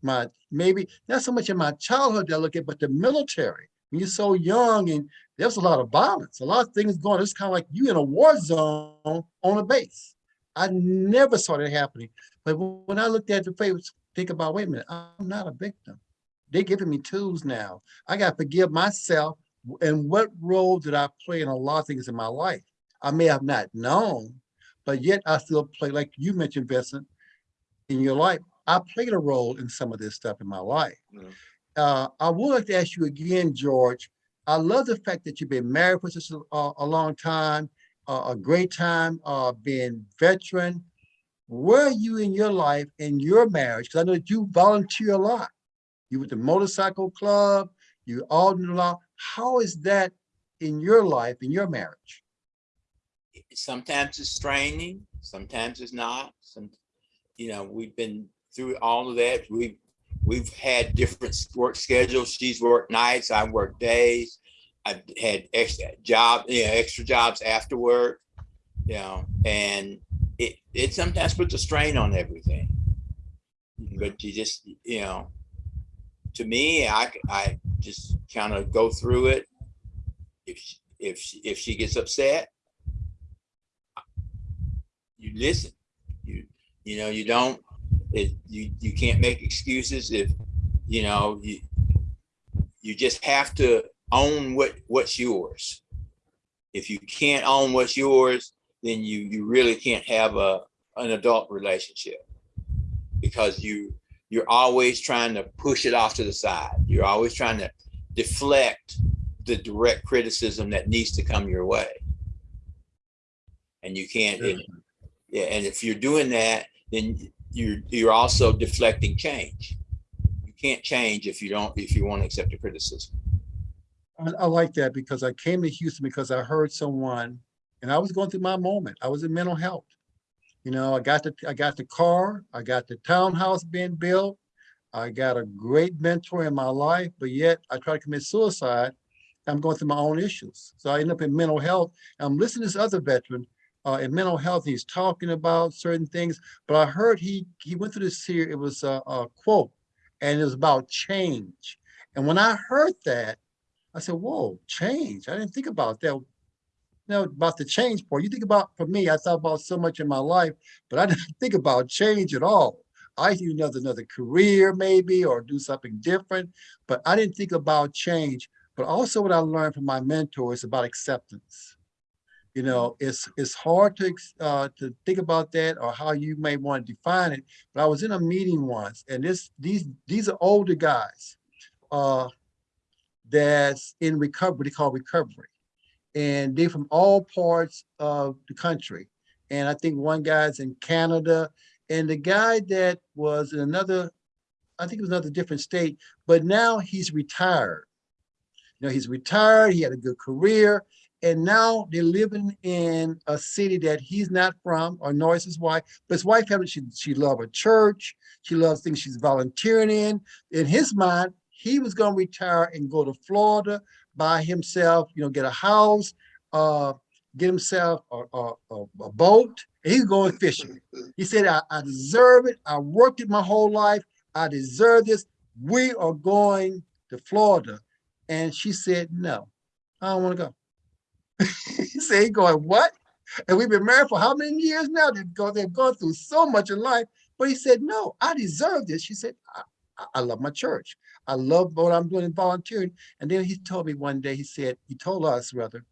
Speaker 3: My maybe not so much in my childhood that I look at, but the military. When you're so young and there's a lot of violence, a lot of things going. It's kind of like you in a war zone on a base. I never saw that happening. But when I looked at the face, think about, wait a minute, I'm not a victim. They're giving me tools now. I got to forgive myself. And what role did I play in a lot of things in my life? I may have not known, but yet I still play, like you mentioned, Vincent, in your life. I played a role in some of this stuff in my life. Uh, I would like to ask you again, George. I love the fact that you've been married for such a, a long time, uh, a great time, uh, being veteran. Where are you in your life, in your marriage? Because I know that you volunteer a lot. You with the motorcycle club, you all do a lot. How is that in your life, in your marriage?
Speaker 2: sometimes it's straining, sometimes it's not. Some, you know, we've been through all of that. We've we've had different work schedules. She's worked nights, I work days. I've had extra job, you know, extra jobs after work, you know, and it it sometimes puts a strain on everything. Mm-hmm. But you just, you know, to me, I I just kind of go through it. If she, if she, if she gets upset, you listen. You you know you don't. It, you you can't make excuses if you know you you just have to own what what's yours. If you can't own what's yours, then you you really can't have a an adult relationship because you you're always trying to push it off to the side. You're always trying to deflect the direct criticism that needs to come your way. And you can't, and- yeah, and if you're doing that, then you're you're also deflecting change. You can't change if you don't if you want to accept the criticism.
Speaker 3: I, I like that because I came to Houston because I heard someone, and I was going through my moment. I was in mental health. You know, I got the I got the car, I got the townhouse being built, I got a great mentor in my life, but yet I tried to commit suicide. I'm going through my own issues. So I end up in mental health. I'm listening to this other veteran uh, in mental health. He's talking about certain things, but I heard he he went through this here. It was a, a quote, and it was about change. And when I heard that, I said, "Whoa, change! I didn't think about that." You know, about the change part. You think about, for me, I thought about so much in my life, but I [laughs] didn't think about change at all. I do another another career maybe, or do something different, but I didn't think about change. But also, what I learned from my mentor is about acceptance you know, it's it's hard to uh, to think about that or how you may want to define it. But I was in a meeting once, and this these these are older guys uh, that's in recovery. They call recovery, and they're from all parts of the country. And I think one guy's in Canada, and the guy that was in another, I think it was another different state, but now he's retired. You know, he's retired. He had a good career and now they're living in a city that he's not from or nor is his wife but his wife she she loved a church she loves things she's volunteering in. In his mind he was going to retire and go to florida by himself you know get a house uh get himself a, a, a, boat and he's going fishing. He said I, I deserve it. I worked it my whole life. I deserve this. We are going to florida. And she said no i don't want to go [laughs] he said, going, what? And we've been married for how many years now? They've gone, they've gone through so much in life. But he said, no, I deserve this. She said, I, I love my church. I love what I'm doing in volunteering. And then he told me one day, he said, he told us rather,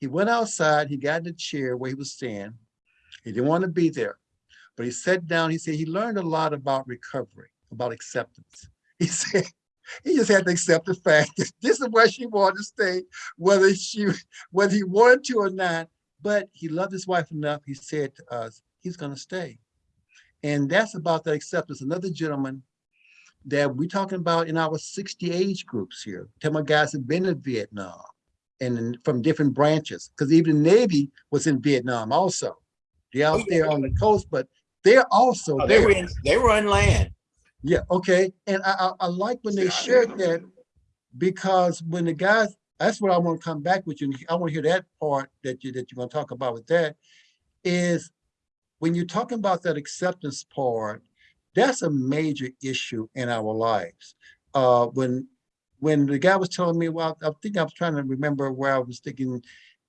Speaker 3: he went outside, he got in the chair where he was staying. He didn't want to be there. But he sat down, he said he learned a lot about recovery, about acceptance. [laughs] He said, he just had to accept the fact that [laughs] this is where she wanted to stay, whether she, whether he wanted to or not. But he loved his wife enough. He said to us, he's going to stay. And that's about that acceptance. Another gentleman that we're talking about in our 60 age groups here. Tell my guys have been in Vietnam and from different branches, because even the Navy was in Vietnam also. They're out
Speaker 2: Oh,
Speaker 3: there on the coast, but they're also
Speaker 2: Oh, They were
Speaker 3: there.
Speaker 2: in, they were in land.
Speaker 3: Yeah, okay. And I, I, I like when they shared that because when the guys, that's what I want to come back with you. and I want to hear that part that you, that you're going to talk about with that is when you're talking about that acceptance part, that's a major issue in our lives. Uh, when, when the guy was telling me, well, I think I was trying to remember where I was thinking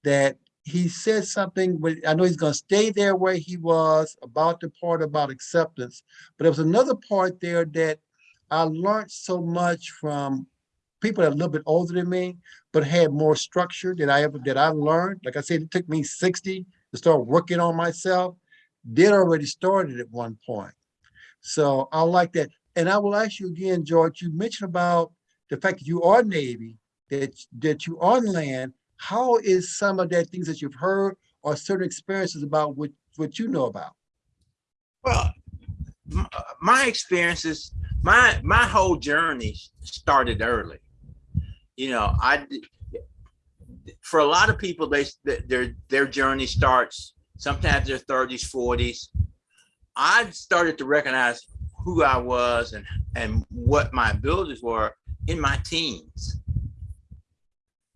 Speaker 3: that he said something, but I know he's gonna stay there where he was about the part about acceptance. But there was another part there that I learned so much from people that are a little bit older than me, but had more structure that I ever, that I learned. Like I said, it took me sixty to start working on myself. Did already started at one point. So I like that. And I will ask you again, George, you mentioned about the fact that you are Navy, that, that you are on land. How is some of that things that you've heard or certain experiences about what, what you know about?
Speaker 2: Well, uh, my experiences, my my whole journey started early. You know, I for a lot of people, they their their journey starts sometimes their thirties, forties. I started to recognize who I was and and what my abilities were in my teens.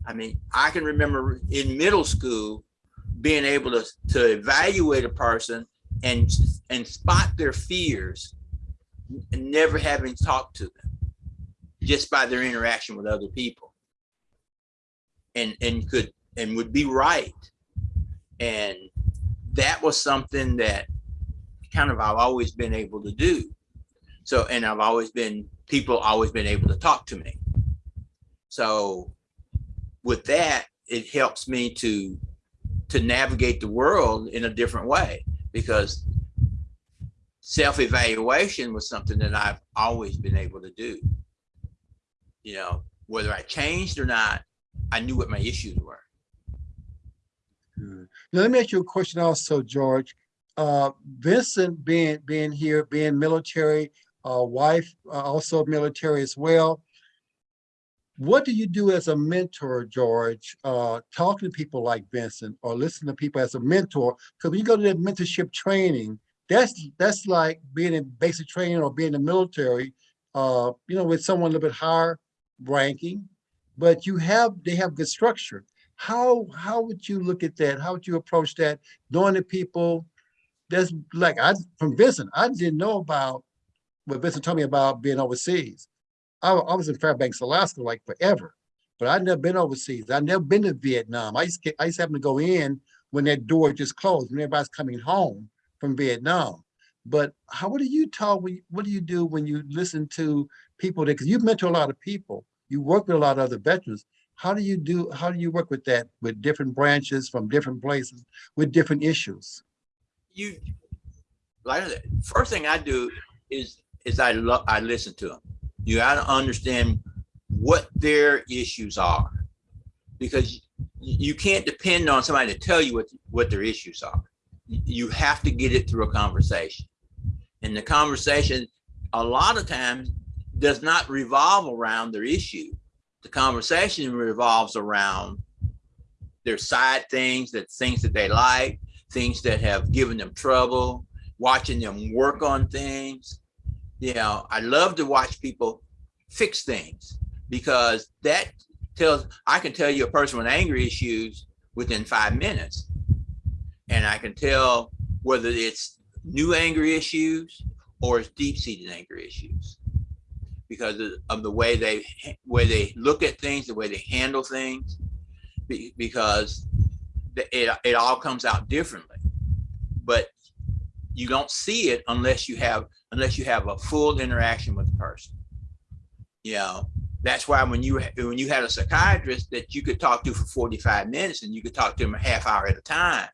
Speaker 2: I mean, I can remember in middle school being able to to evaluate a person and and spot their fears and never having talked to them just by their interaction with other people. And and could and would be right. And that was something that kind of I've always been able to do. So and I've always been people always been able to talk to me. So with that it helps me to to navigate the world in a different way because self-evaluation was something that I've always been able to do. You know, whether I changed or not, I knew what my issues were.
Speaker 3: Good. Now, let me ask you a question also, George. Uh, Vincent being, being here, being military, uh, wife, uh, also military as well. What do you do as a mentor, George, uh, talking to people like Vincent or listening to people as a mentor? Because when you go to that mentorship training, that's, that's like being in basic training or being in the military, uh, you know, with someone a little bit higher ranking, but you have, they have good structure. How, how would you look at that? How would you approach that? Knowing the people, that's like, I, from Vincent, I didn't know about what Vincent told me about being overseas. I, I was in Fairbanks, Alaska, like forever, but I'd never been overseas. I'd never been to Vietnam. I used to, I used to happen to go in when that door just closed, when everybody's coming home from Vietnam. But how, what do you talk, what do you do when you listen to people that, because you've mentor a lot of people, you work with a lot of other veterans. How do you do, how do you work with that, with different branches from different places, with different issues?
Speaker 2: You, like, first thing I do is, is I I listen to them. You gotta understand what their issues are. Because you can't depend on somebody to tell you what, what their issues are. You have to get it through a conversation. And the conversation, a lot of times, does not revolve around their issue. The conversation revolves around their side things, that things that they like, things that have given them trouble, watching them work on things. You know, I love to watch people fix things because that tells, I can tell you a person with anger issues within five minutes. And I can tell whether it's new anger issues or it's deep seated anger issues because of- of the way they, way they look at things, the way they handle things. Because it, it all comes out differently. But you don't see it unless you have, unless you have a full interaction with the person. You know, that's why when you, when you had a psychiatrist that you could talk to for forty-five minutes and you could talk to them a half hour at a time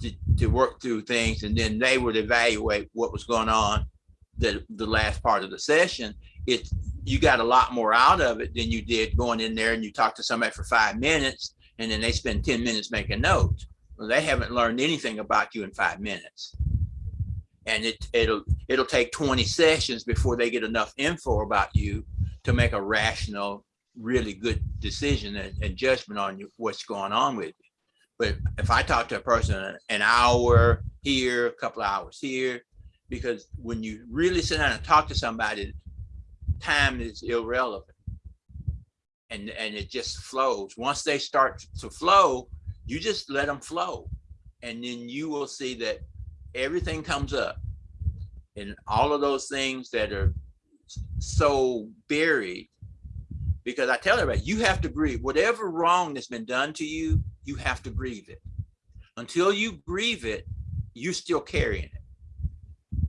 Speaker 2: to, to work through things and then they would evaluate what was going on the, the last part of the session. It's, you got a lot more out of it than you did going in there and you talk to somebody for five minutes and then they spend ten minutes making notes. Well, they haven't learned anything about you in five minutes. And it, it'll, it'll take twenty sessions before they get enough info about you to make a rational, really good decision and, and judgment on you, what's going on with you. But if I talk to a person an hour here, a couple of hours here, because when you really sit down and talk to somebody, time is irrelevant. And, and it just flows. Once they start to flow, you just let them flow. And then you will see that everything comes up. And all of those things that are so buried, because I tell everybody, you have to grieve. Whatever wrong that's been done to you, you have to grieve it. Until you grieve it, you're still carrying it.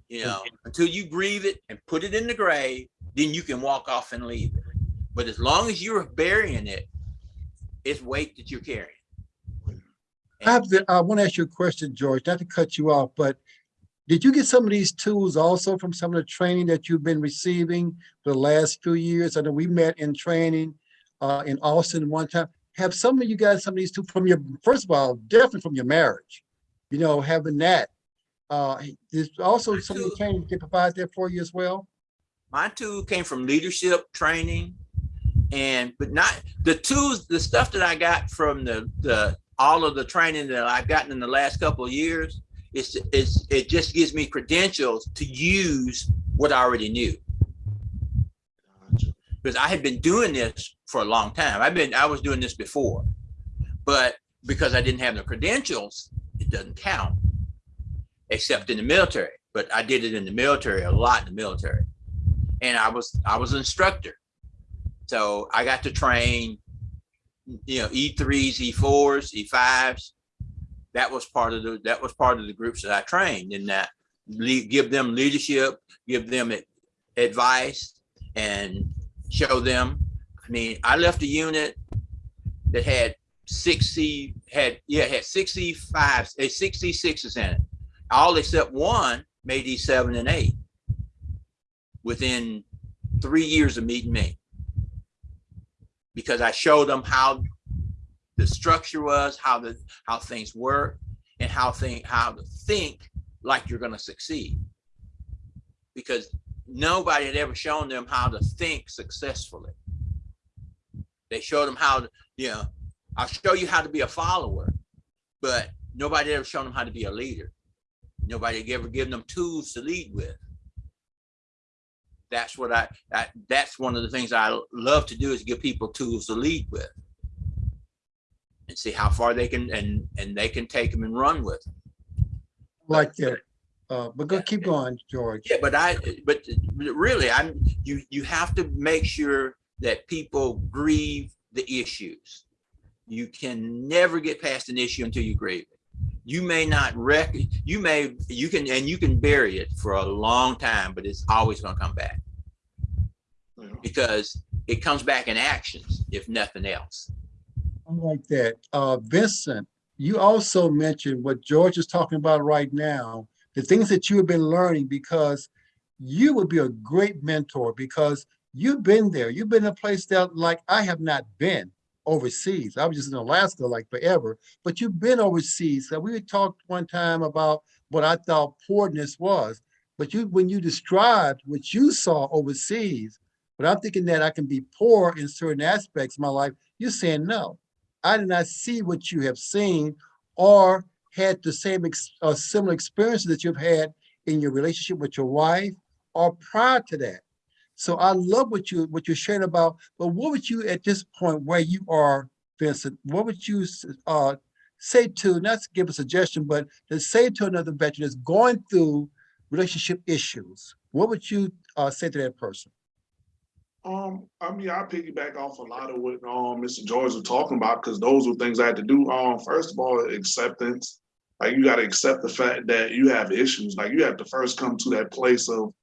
Speaker 2: You know, until you grieve it and put it in the grave, then you can walk off and leave it. But as long as you're burying it, it's weight that you're carrying.
Speaker 3: I have to, I want to ask you a question, George, not to cut you off, but did you get some of these tools also from some of the training that you've been receiving for the last few years? I know we met in training uh, in Austin one time. Have some of you guys some of these tools from your, first of all, definitely from your marriage, you know, having that. Uh, there's also some of the training they provide that for you as well?
Speaker 2: My tool came from leadership training and, but not, the tools, the stuff that I got from the, the, all of the training that I've gotten in the last couple of years, it's, it's, it just gives me credentials to use what I already knew. Because I had been doing this for a long time. I've been, I was doing this before, but because I didn't have the credentials, it doesn't count, except in the military. But I did it in the military, a lot in the military. And I was, I was an instructor. So I got to train, you know, E threes, E fours, E fives. That was part of the, that was part of the groups that I trained in that, give them leadership, give them advice and show them. I mean, I left a unit that had sixty, had, yeah, had fives, a sixty sixes in it. All except one made these seven and eight within three years of meeting me. Because I showed them how the structure was, how the, how things work and how think, how to think like you're gonna succeed. Because nobody had ever shown them how to think successfully. They showed them how, to, you know, I'll show you how to be a follower, but nobody ever shown them how to be a leader. Nobody ever given them tools to lead with. That's what I, I, that's one of the things I love to do is give people tools to lead with. And see how far they can, and, and they can take them and run with them.
Speaker 3: Like that. Uh, but go, keep going, George.
Speaker 2: Yeah, but I, but really, I'm, you, you have to make sure that people grieve the issues. You can never get past an issue until you grieve. You may not rec, you may, you can, and you can bury it for a long time, but it's always gonna come back
Speaker 1: Yeah.
Speaker 2: because it comes back in actions, if nothing else.
Speaker 3: I like that. Uh, Vincent, you also mentioned what George is talking about right now, the things that you have been learning because you would be a great mentor because you've been there. You've been in a place that like I have not been overseas. I was just in Alaska like forever, but you've been overseas. So we talked one time about what I thought poorness was, but you, when you described what you saw overseas, but I'm thinking that I can be poor in certain aspects of my life, you're saying no. I did not see what you have seen or had the same ex uh, similar experiences that you've had in your relationship with your wife or prior to that. So I love what you what you're sharing about. But what would you at this point where you are, Vincent? What would you uh, say to not to give a suggestion, but to say to another veteran that's going through relationship issues? What would you uh, say to that person?
Speaker 1: Um, I mean, I piggyback off a lot of what um Mr. George was talking about because those were things I had to do. Um, first of all, acceptance. Like you got to accept the fact that you have issues. Like you have to first come to that place of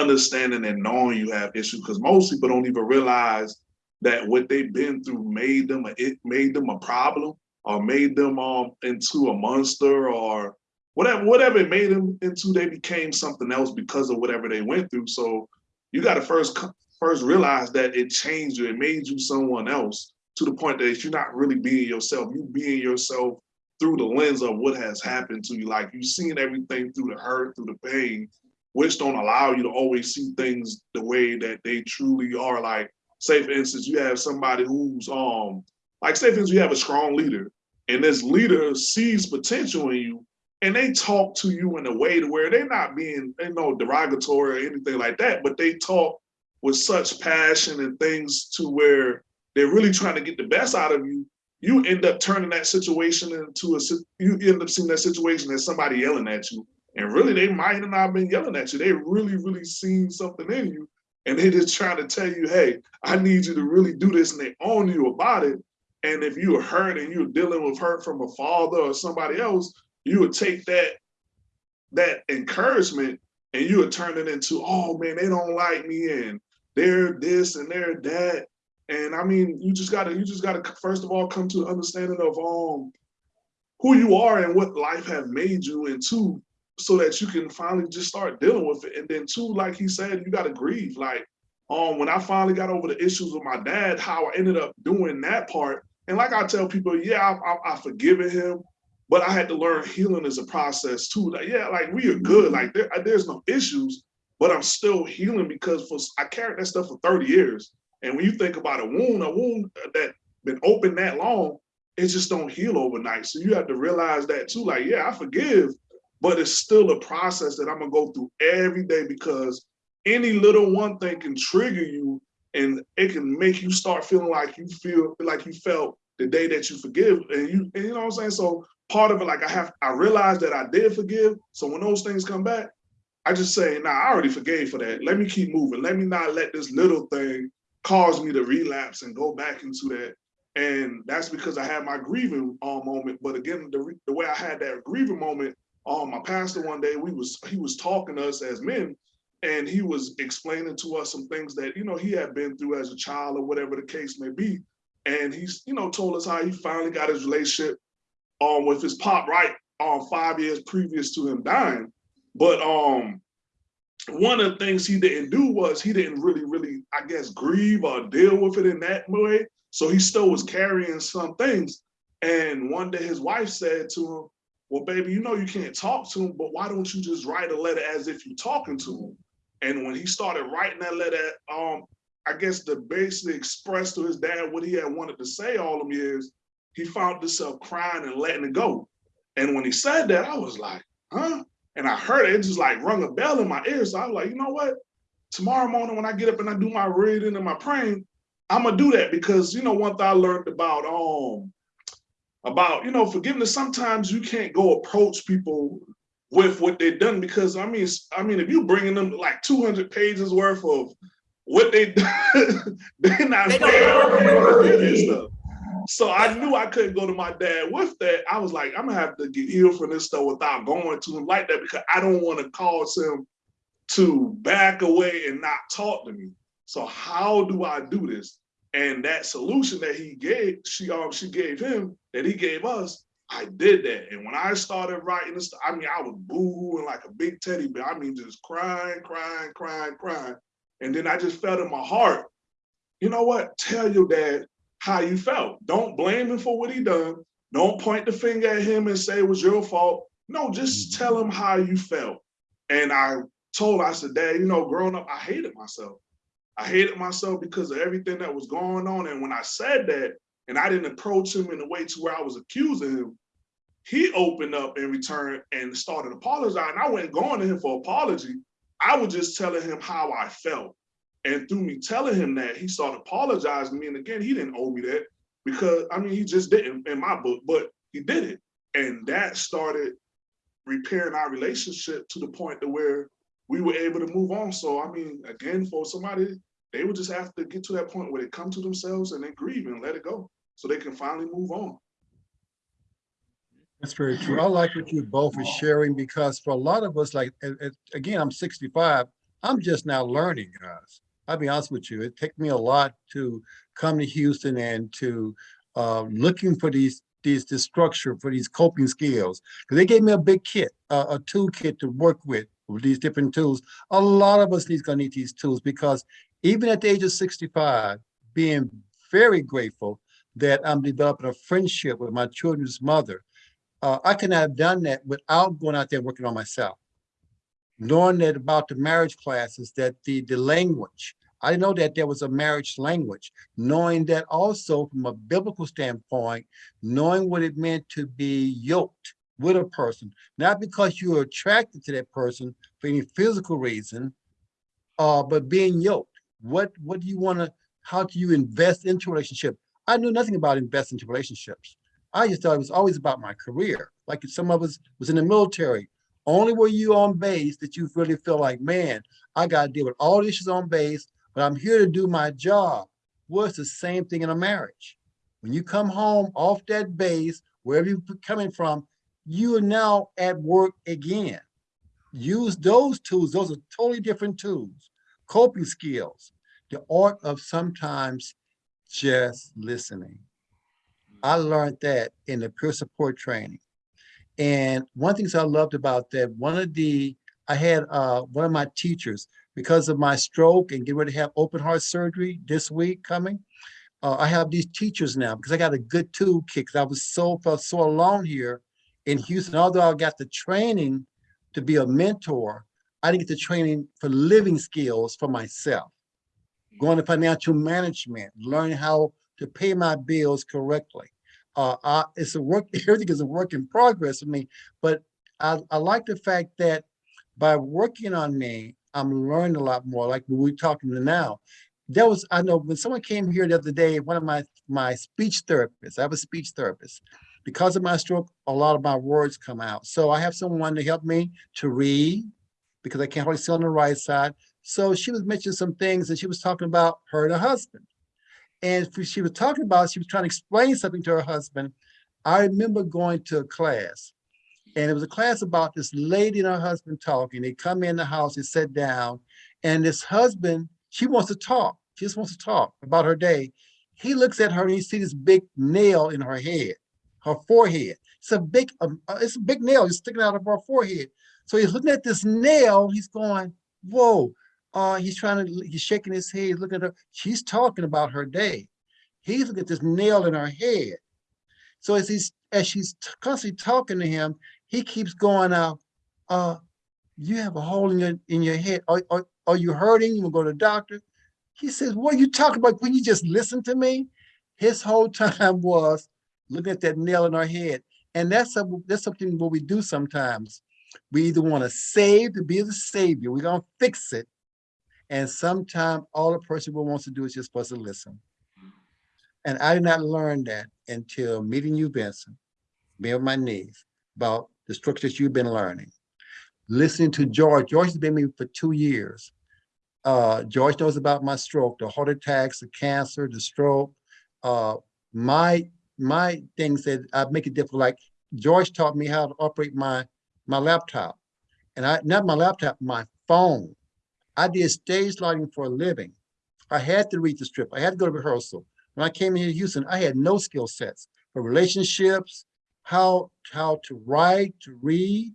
Speaker 1: understanding and knowing you have issues because most people don't even realize that what they've been through made them a, it made them a problem or made them um into a monster or whatever whatever it made them into they became something else because of whatever they went through so you got to first first realize that it changed you it made you someone else to the point that you're not really being yourself you being yourself through the lens of what has happened to you. Like you've seen everything through the hurt, through the pain, which don't allow you to always see things the way that they truly are. Like, say for instance, you have somebody who's um like say for instance, you have a strong leader, and this leader sees potential in you, and they talk to you in a way to where they're not being, you know, derogatory or anything like that, but they talk with such passion and things to where they're really trying to get the best out of you. You end up turning that situation into a, you end up seeing that situation as somebody yelling at you. And really, they might have not been yelling at you. They really, really seen something in you. And they just trying to tell you, hey, I need you to really do this. And they own you about it. And if you're hurt and you're dealing with hurt from a father or somebody else, you would take that that encouragement and you would turn it into, oh man, they don't like me and they're this and they're that. And I mean, you just gotta, you just gotta first of all come to the understanding of um who you are and what life have made you, and two, so that you can finally just start dealing with it. And then two, like he said, you gotta grieve. Like um when I finally got over the issues with my dad, how I ended up doing that part. And like I tell people, yeah, I, I, I forgiven him, but I had to learn healing is a process too. Like, yeah, like we are good. Like there, there's no issues, but I'm still healing because for I carried that stuff for 30 years. And when you think about a wound, a wound that been open that long, it just don't heal overnight. So you have to realize that too. Like, yeah, I forgive, but it's still a process that I'm gonna go through every day because any little one thing can trigger you and it can make you start feeling like you feel like you felt the day that you forgive. And you, and you know what I'm saying? So part of it, like I have, I realized that I did forgive. So when those things come back, I just say, nah, I already forgave for that. Let me keep moving. Let me not let this little thing cause me to relapse and go back into that. And that's because I had my grieving uh, moment. But again, the, the way I had that grieving moment, um, my pastor one day, we was he was talking to us as men, and he was explaining to us some things that you know he had been through as a child or whatever the case may be. And he's you know told us how he finally got his relationship um with his pop right um five years previous to him dying. But um one of the things he didn't do was he didn't really, really, I guess, grieve or deal with it in that way. So he still was carrying some things. And one day his wife said to him, Well, baby, you know you can't talk to him, but why don't you just write a letter as if you're talking to him? And when he started writing that letter, um, I guess to basically express to his dad what he had wanted to say all them years, he found himself crying and letting it go. And when he said that, I was like, huh? And I heard it, it just like rung a bell in my ear. So I was like, you know what? Tomorrow morning when I get up and I do my reading and my praying, I'm gonna do that because you know one thing I learned about um about you know forgiveness. Sometimes you can't go approach people with what they've done because I mean I mean if you bringing them like 200 pages worth of what they done, [laughs] they're not
Speaker 2: They
Speaker 1: ready
Speaker 2: don't-
Speaker 1: to forgive and stuff. So I knew I couldn't go to my dad with that. I was like, I'm gonna have to get healed from this stuff without going to him like that because I don't want to cause him to back away and not talk to me. So how do I do this? And that solution that he gave, she um she gave him, that he gave us, I did that. And when I started writing this, I mean, I was booing like a big teddy bear. I mean, just crying, crying, crying, crying. And then I just felt in my heart, you know what? Tell your dad how you felt. Don't blame him for what he done. Don't point the finger at him and say it was your fault. No, just tell him how you felt. And I told I said, Dad, you know, growing up, I hated myself. I hated myself because of everything that was going on. And when I said that, and I didn't approach him in a way to where I was accusing him, he opened up in return and started apologizing. I wasn't going to him for apology. I was just telling him how I felt. And through me telling him that, he started apologizing me. And again, he didn't owe me that because I mean, he just didn't in my book, but he did it. And that started repairing our relationship to the point to where we were able to move on. So I mean, again, for somebody, they would just have to get to that point where they come to themselves and they grieve and let it go so they can finally move on.
Speaker 3: That's very true. I like what you both are sharing because for a lot of us, like, a- a- again, I'm 65, I'm just now learning, guys. I'll be honest with you, it took me a lot to come to Houston and to uh, looking for these, these, this structure, for these coping skills. Because they gave me a big kit, uh, a toolkit to work with, with these different tools. A lot of us need gonna need these tools because even at the age of 65, being very grateful that I'm developing a friendship with my children's mother, Uh, I could not have done that without going out there and working on myself. Knowing that about the marriage classes, that the, the language, I know that there was a marriage language, knowing that also from a biblical standpoint, knowing what it meant to be yoked with a person, not because you're attracted to that person for any physical reason, uh, but being yoked. What, what do you want to, how do you invest into relationship? I knew nothing about investing into relationships. I just thought it was always about my career. Like some of us was in the military, only were you on base that you really feel like, man, I got to deal with all the issues on base, but I'm here to do my job. Well, the same thing in a marriage. When you come home off that base, wherever you're coming from, you are now at work again. Use those tools. Those are totally different tools. Coping skills, the art of sometimes just listening. I learned that in the peer support training. And one things I loved about that, one of the, I had uh, one of my teachers, because of my stroke and get ready to have open heart surgery this week coming, uh, I have these teachers now because I got a good toolkit I was so, felt so alone here in Houston. Although I got the training to be a mentor, I didn't get the training for living skills for myself. Going to financial management, learning how to pay my bills correctly. Uh, I, it's a work, [laughs] everything is a work in progress for me, but I, I like the fact that by working on me, I'm learning a lot more, like we're talking to now. There was, I know when someone came here the other day, one of my, my speech therapists, I have a speech therapist. Because of my stroke, a lot of my words come out. So I have someone to help me to read because I can't hardly see on the right side. So she was mentioning some things and she was talking about her and her husband. And she was talking about, she was trying to explain something to her husband. I remember going to a class and it was a class about this lady and her husband talking. They come in the house, they sit down, and this husband, she wants to talk. She just wants to talk about her day. He looks at her and he sees this big nail in her head, her forehead. It's a big, um, uh, it's a big nail just sticking out of her forehead. So he's looking at this nail. He's going, "Whoa!" Uh, he's trying to. He's shaking his head. looking at her. She's talking about her day. He's looking at this nail in her head. So as he's as she's constantly talking to him, he keeps going out, uh, you have a hole in your in your head. Are, are, are you hurting? You to go to the doctor? He says, what are you talking about? When you just listen to me? His whole [laughs] time was looking at that nail in our head. And that's, a, that's something what we do sometimes. We either want to save to be the savior. We're going to fix it. And sometimes all a person will wants to do is just supposed to listen. And I did not learn that until meeting you, Benson, being on my knees, about the structures you've been learning. Listening to George, George has been with me for two years. Uh, George knows about my stroke, the heart attacks, the cancer, the stroke. Uh, my my things that I make it difficult, like George taught me how to operate my my laptop. And I not my laptop, my phone. I did stage lighting for a living. I had to read the strip. I had to go to rehearsal. When I came here to Houston, I had no skill sets for relationships, how, how to write, to read.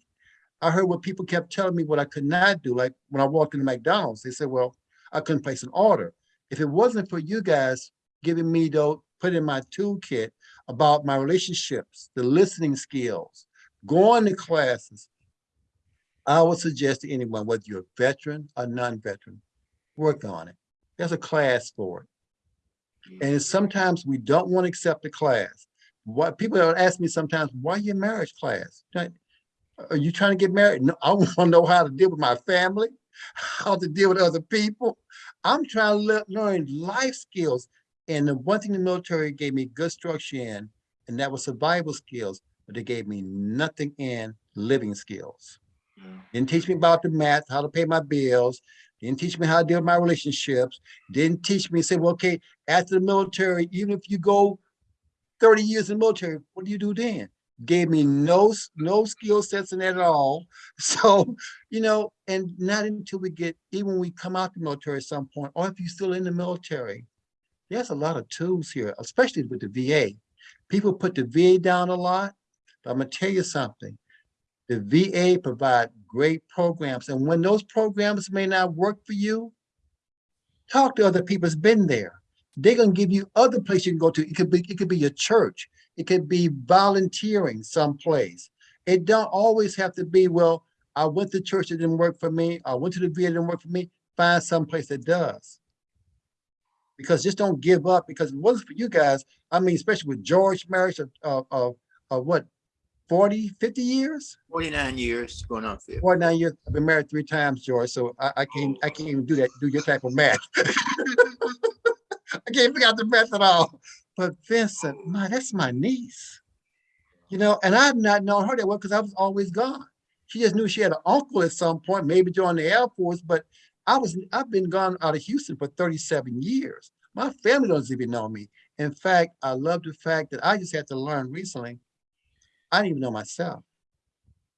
Speaker 3: I heard what people kept telling me what I could not do. Like when I walked into McDonald's, they said, well, I couldn't place an order. If it wasn't for you guys giving me though, put in my toolkit about my relationships, the listening skills, going to classes, I would suggest to anyone, whether you're a veteran or non-veteran, work on it. There's a class for it. Mm. And sometimes we don't want to accept the class. What people ask me sometimes, why your marriage class? Are you trying to get married? No, [laughs] I want to know how to deal with my family, how to deal with other people. I'm trying to learn life skills. And the one thing the military gave me good structure in, and that was survival skills, but they gave me nothing in living skills.
Speaker 1: Yeah.
Speaker 3: Didn't teach me about the math, how to pay my bills. Didn't teach me how to deal with my relationships. Didn't teach me, say, well, okay, after the military, even if you go 30 years in the military, what do you do then? Gave me no, no skill sets in that at all. [laughs] So, you know, and not until we get, even when we come out the military at some point, or if you're still in the military, there's a lot of tools here, especially with the VA. People put the VA down a lot, but I'm gonna tell you something. The VA provide great programs. And when those programs may not work for you, talk to other people that's been there. They're gonna give you other places you can go to. It could be, it could be your church. It could be volunteering someplace. It don't always have to be, well, I went to church, it didn't work for me. I went to the VA, it didn't work for me. Find someplace that does. Because just don't give up because it wasn't for you guys. I mean, especially with George marriage of, of, of, of what, 40, 50 years?
Speaker 2: 49 years going on 50.
Speaker 3: 49 years. I've been married three times, George, so I, I can't, I can't even do that, do your type of math. [laughs] I can't figure out the math at all. But Vincent, my, that's my niece. You know, and I've not known her that well because I was always gone. She just knew she had an uncle at some point, maybe joined the Air Force, but I was, I've been gone out of Houston for 37 years. My family doesn't even know me. In fact, I love the fact that I just had to learn recently. I didn't even know myself.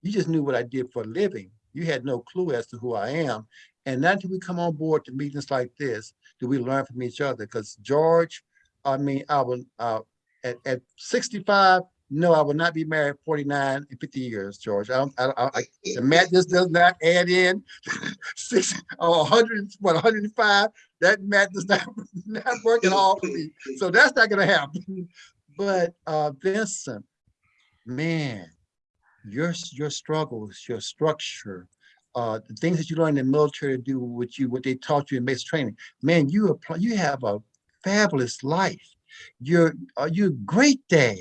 Speaker 3: You just knew what I did for a living. You had no clue as to who I am. And not until we come on board to meetings like this, do we learn from each other. Because George, I mean, I will, uh, at, at 65, no, I will not be married 49 and 50 years, George. I don't, I, I, I- the math just does not add in [laughs] six or 100, what, 105. That math does not, [laughs] not work at all for me. So that's not gonna happen. But uh, Vincent, man, your your struggles, your structure, uh, the things that you learned in the military to do, what you what they taught you in basic training, man, you apply, you have a fabulous life. You're uh, you're great dad.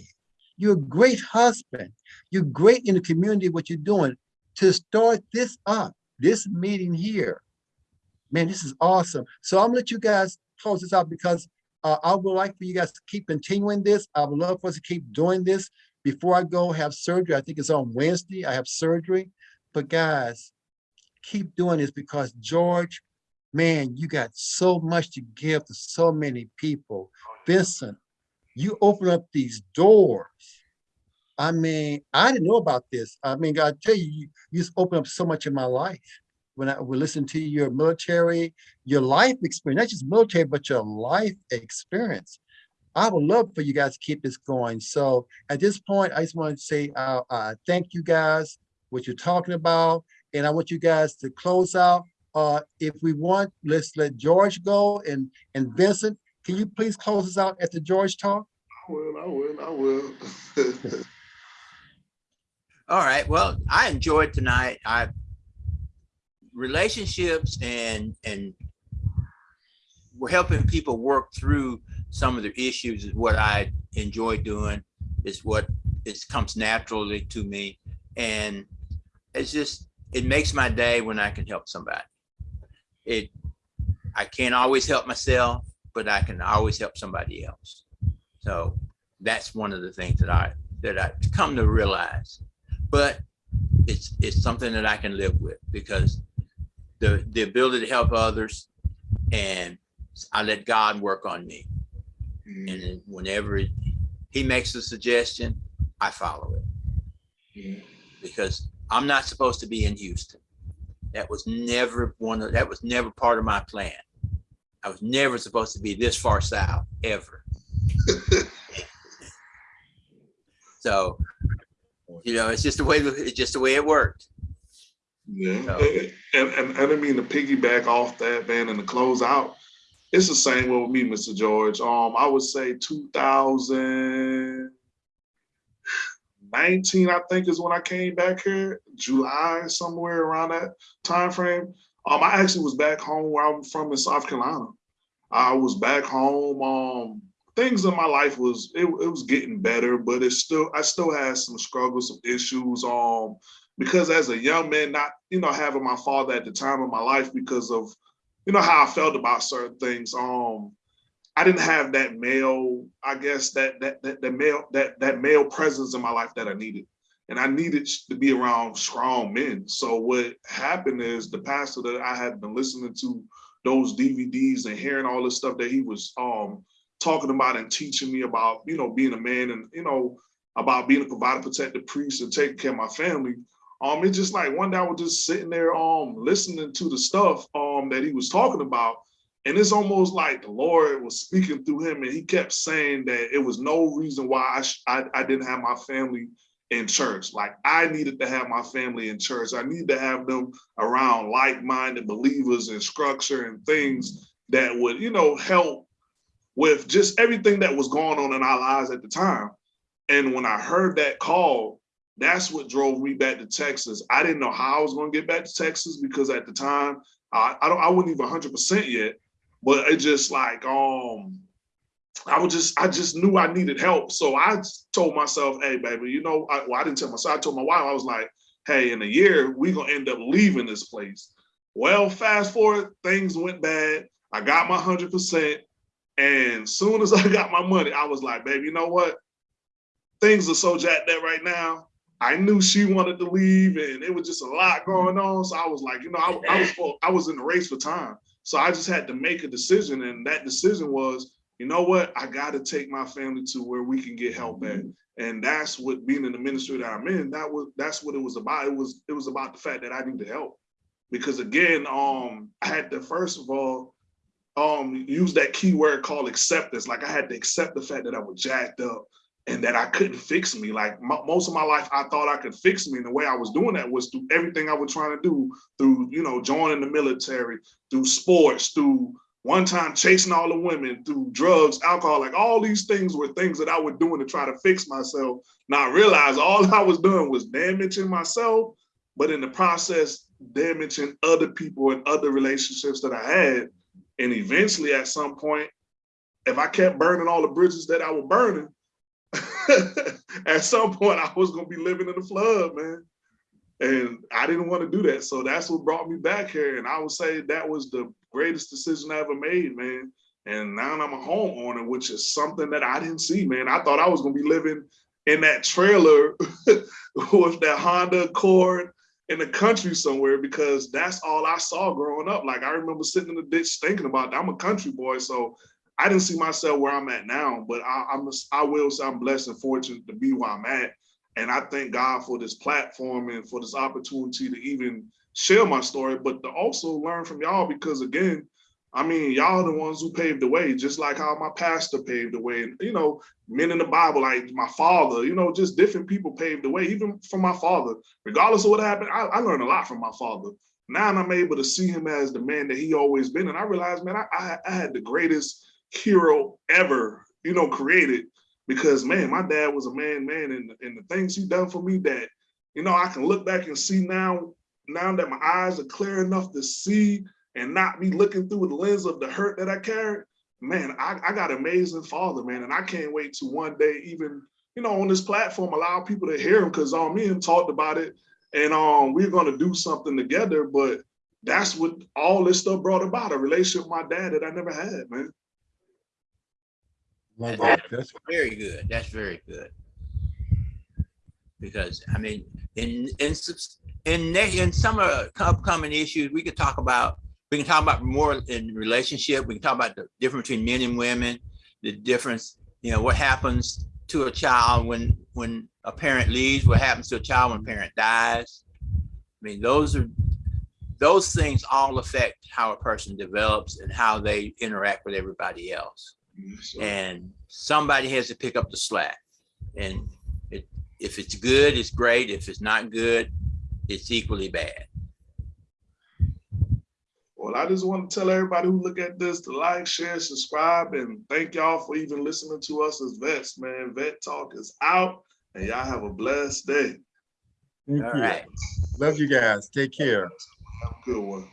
Speaker 3: You're a great husband. You're great in the community. What you're doing to start this up, this meeting here, man, this is awesome. So I'm gonna let you guys close this out because uh, I would like for you guys to keep continuing this. I would love for us to keep doing this before I go have surgery. I think it's on Wednesday. I have surgery. But guys, keep doing this because George, man, you got so much to give to so many people. Vincent, you open up these doors. I mean, I didn't know about this. I mean, I tell you, you, you just opened up so much in my life. When I would listen to your military, your life experience, not just military, but your life experience. I would love for you guys to keep this going. So at this point, I just want to say, uh, uh, thank you guys, what you're talking about. And I want you guys to close out. Uh, if we want, let's let George go and, and Vincent, can you please close us out at the George talk?
Speaker 1: I will, I will, I will. [laughs]
Speaker 2: All right. Well, I enjoyed tonight. I relationships and and we're helping people work through some of the issues is what I enjoy doing. Is what it comes naturally to me, and it's just it makes my day when I can help somebody. It I can't always help myself, but I can always help somebody else. So that's one of the things that I that I come to realize but it's it's something that I can live with because the the ability to help others and I let God work on me. Mm-hmm. And then whenever he makes a suggestion, I follow it because I'm not supposed to be in Houston. That was never one of that was never part of my plan. I was never supposed to be this far south ever. [laughs] so you know, it's just the way it's just the way it worked.
Speaker 1: Yeah,
Speaker 2: So-
Speaker 1: and, and, and I didn't mean to piggyback off that, man, and to close out. It's the same way with me, Mr. George. Um, I would say 2019, I think is when I came back here, July, somewhere around that time frame. Um, I actually was back home where I'm from in South Carolina. I was back home. Um, things in my life was it, it was getting better, but it's still I still had some struggles, some issues. Um, because as a young man, not you know having my father at the time of my life because of you know how I felt about certain things. Um, I didn't have that male, I guess that that that, that male that that male presence in my life that I needed. And I needed to be around strong men. So what happened is the pastor that I had been listening to those DVDs and hearing all this stuff that he was um talking about and teaching me about, you know, being a man and, you know, about being a provider, protective priest and taking care of my family. Um, it's just like one day I was just sitting there, um, listening to the stuff, um, that he was talking about. And it's almost like the Lord was speaking through him and he kept saying that it was no reason why I, I, I didn't have my family in church. Like I needed to have my family in church. I need to have them around like-minded believers and structure and things that would, you know, help with just everything that was going on in our lives at the time. And when I heard that call, that's what drove me back to Texas. I didn't know how I was gonna get back to Texas because at the time, I, I don't I wasn't even hundred percent yet, but it just like um I was just I just knew I needed help. So I told myself, hey baby, you know, I, well, I didn't tell myself, I told my wife, I was like, hey, in a year, we gonna end up leaving this place. Well, fast forward, things went bad. I got my hundred percent. And soon as [laughs] I got my money, I was like, baby, you know what? Things are so jacked up right now. I knew she wanted to leave and it was just a lot going on. So I was like, you know, I, I was I was in the race for time. So I just had to make a decision. And that decision was, you know what? I got to take my family to where we can get help at. And that's what being in the ministry that I'm in, that was that's what it was about. It was it was about the fact that I needed help. Because again, um, I had to first of all um use that key word called acceptance. Like I had to accept the fact that I was jacked up and that I couldn't fix me. Like mo- most of my life, I thought I could fix me. And the way I was doing that was through everything I was trying to do through, you know, joining the military, through sports, through one time chasing all the women, through drugs, alcohol, like all these things were things that I was doing to try to fix myself. Now I realized all [laughs] I was doing was damaging myself, but in the process, damaging other people and other relationships that I had. And eventually at some point, if I kept burning all the bridges that I was burning, [laughs] at some point I was gonna be living in the flood, man. And I didn't want to do that. So that's what brought me back here. And I would say that was the greatest decision I ever made, man. And now I'm a homeowner, which is something that I didn't see, man. I thought I was gonna be living in that trailer [laughs] with that Honda Accord in the country somewhere because that's all I saw growing up. Like I remember sitting in the ditch thinking about that. I'm a country boy, so I didn't see myself where I'm at now, but I, I'm I will say I'm blessed and fortunate to be where I'm at. And I thank God for this platform and for this opportunity to even share my story, but to also learn from y'all because again, I mean, y'all are the ones who paved the way, just like how my pastor paved the way. And you know, men in the Bible, like my father, you know, just different people paved the way, even from my father. Regardless of what happened, I, I learned a lot from my father. Now I'm able to see him as the man that he always been. And I realized, man, I, I, I had the greatest hero ever, you know, created because man, my dad was a man, man, and, and the things he done for me that, you know, I can look back and see now, now that my eyes are clear enough to see and not be looking through the lens of the hurt that I carried, man, I, I got an amazing father, man. And I can't wait to one day even, you know, on this platform, allow people to hear him because um, me and talked about it and um, we're gonna do something together, but that's what all this stuff brought about, a relationship with my dad that I never had, man.
Speaker 3: Love that. That's
Speaker 2: Very good. That's very good. Because I mean, in in in in some of the upcoming issues, we could talk about. We can talk about more in relationship. We can talk about the difference between men and women, the difference. You know what happens to a child when when a parent leaves. What happens to a child when a parent dies. I mean, those are those things all affect how a person develops and how they interact with everybody else and somebody has to pick up the slack. And it, if it's good, it's great. If it's not good, it's equally bad.
Speaker 1: Well, I just want to tell everybody who look at this to like, share, subscribe, and thank y'all for even listening to us as vets, man. Vet Talk is out, and y'all have a blessed day.
Speaker 3: Thank
Speaker 2: All
Speaker 3: you.
Speaker 2: right.
Speaker 3: Love you guys. Take care.
Speaker 1: Have a good one.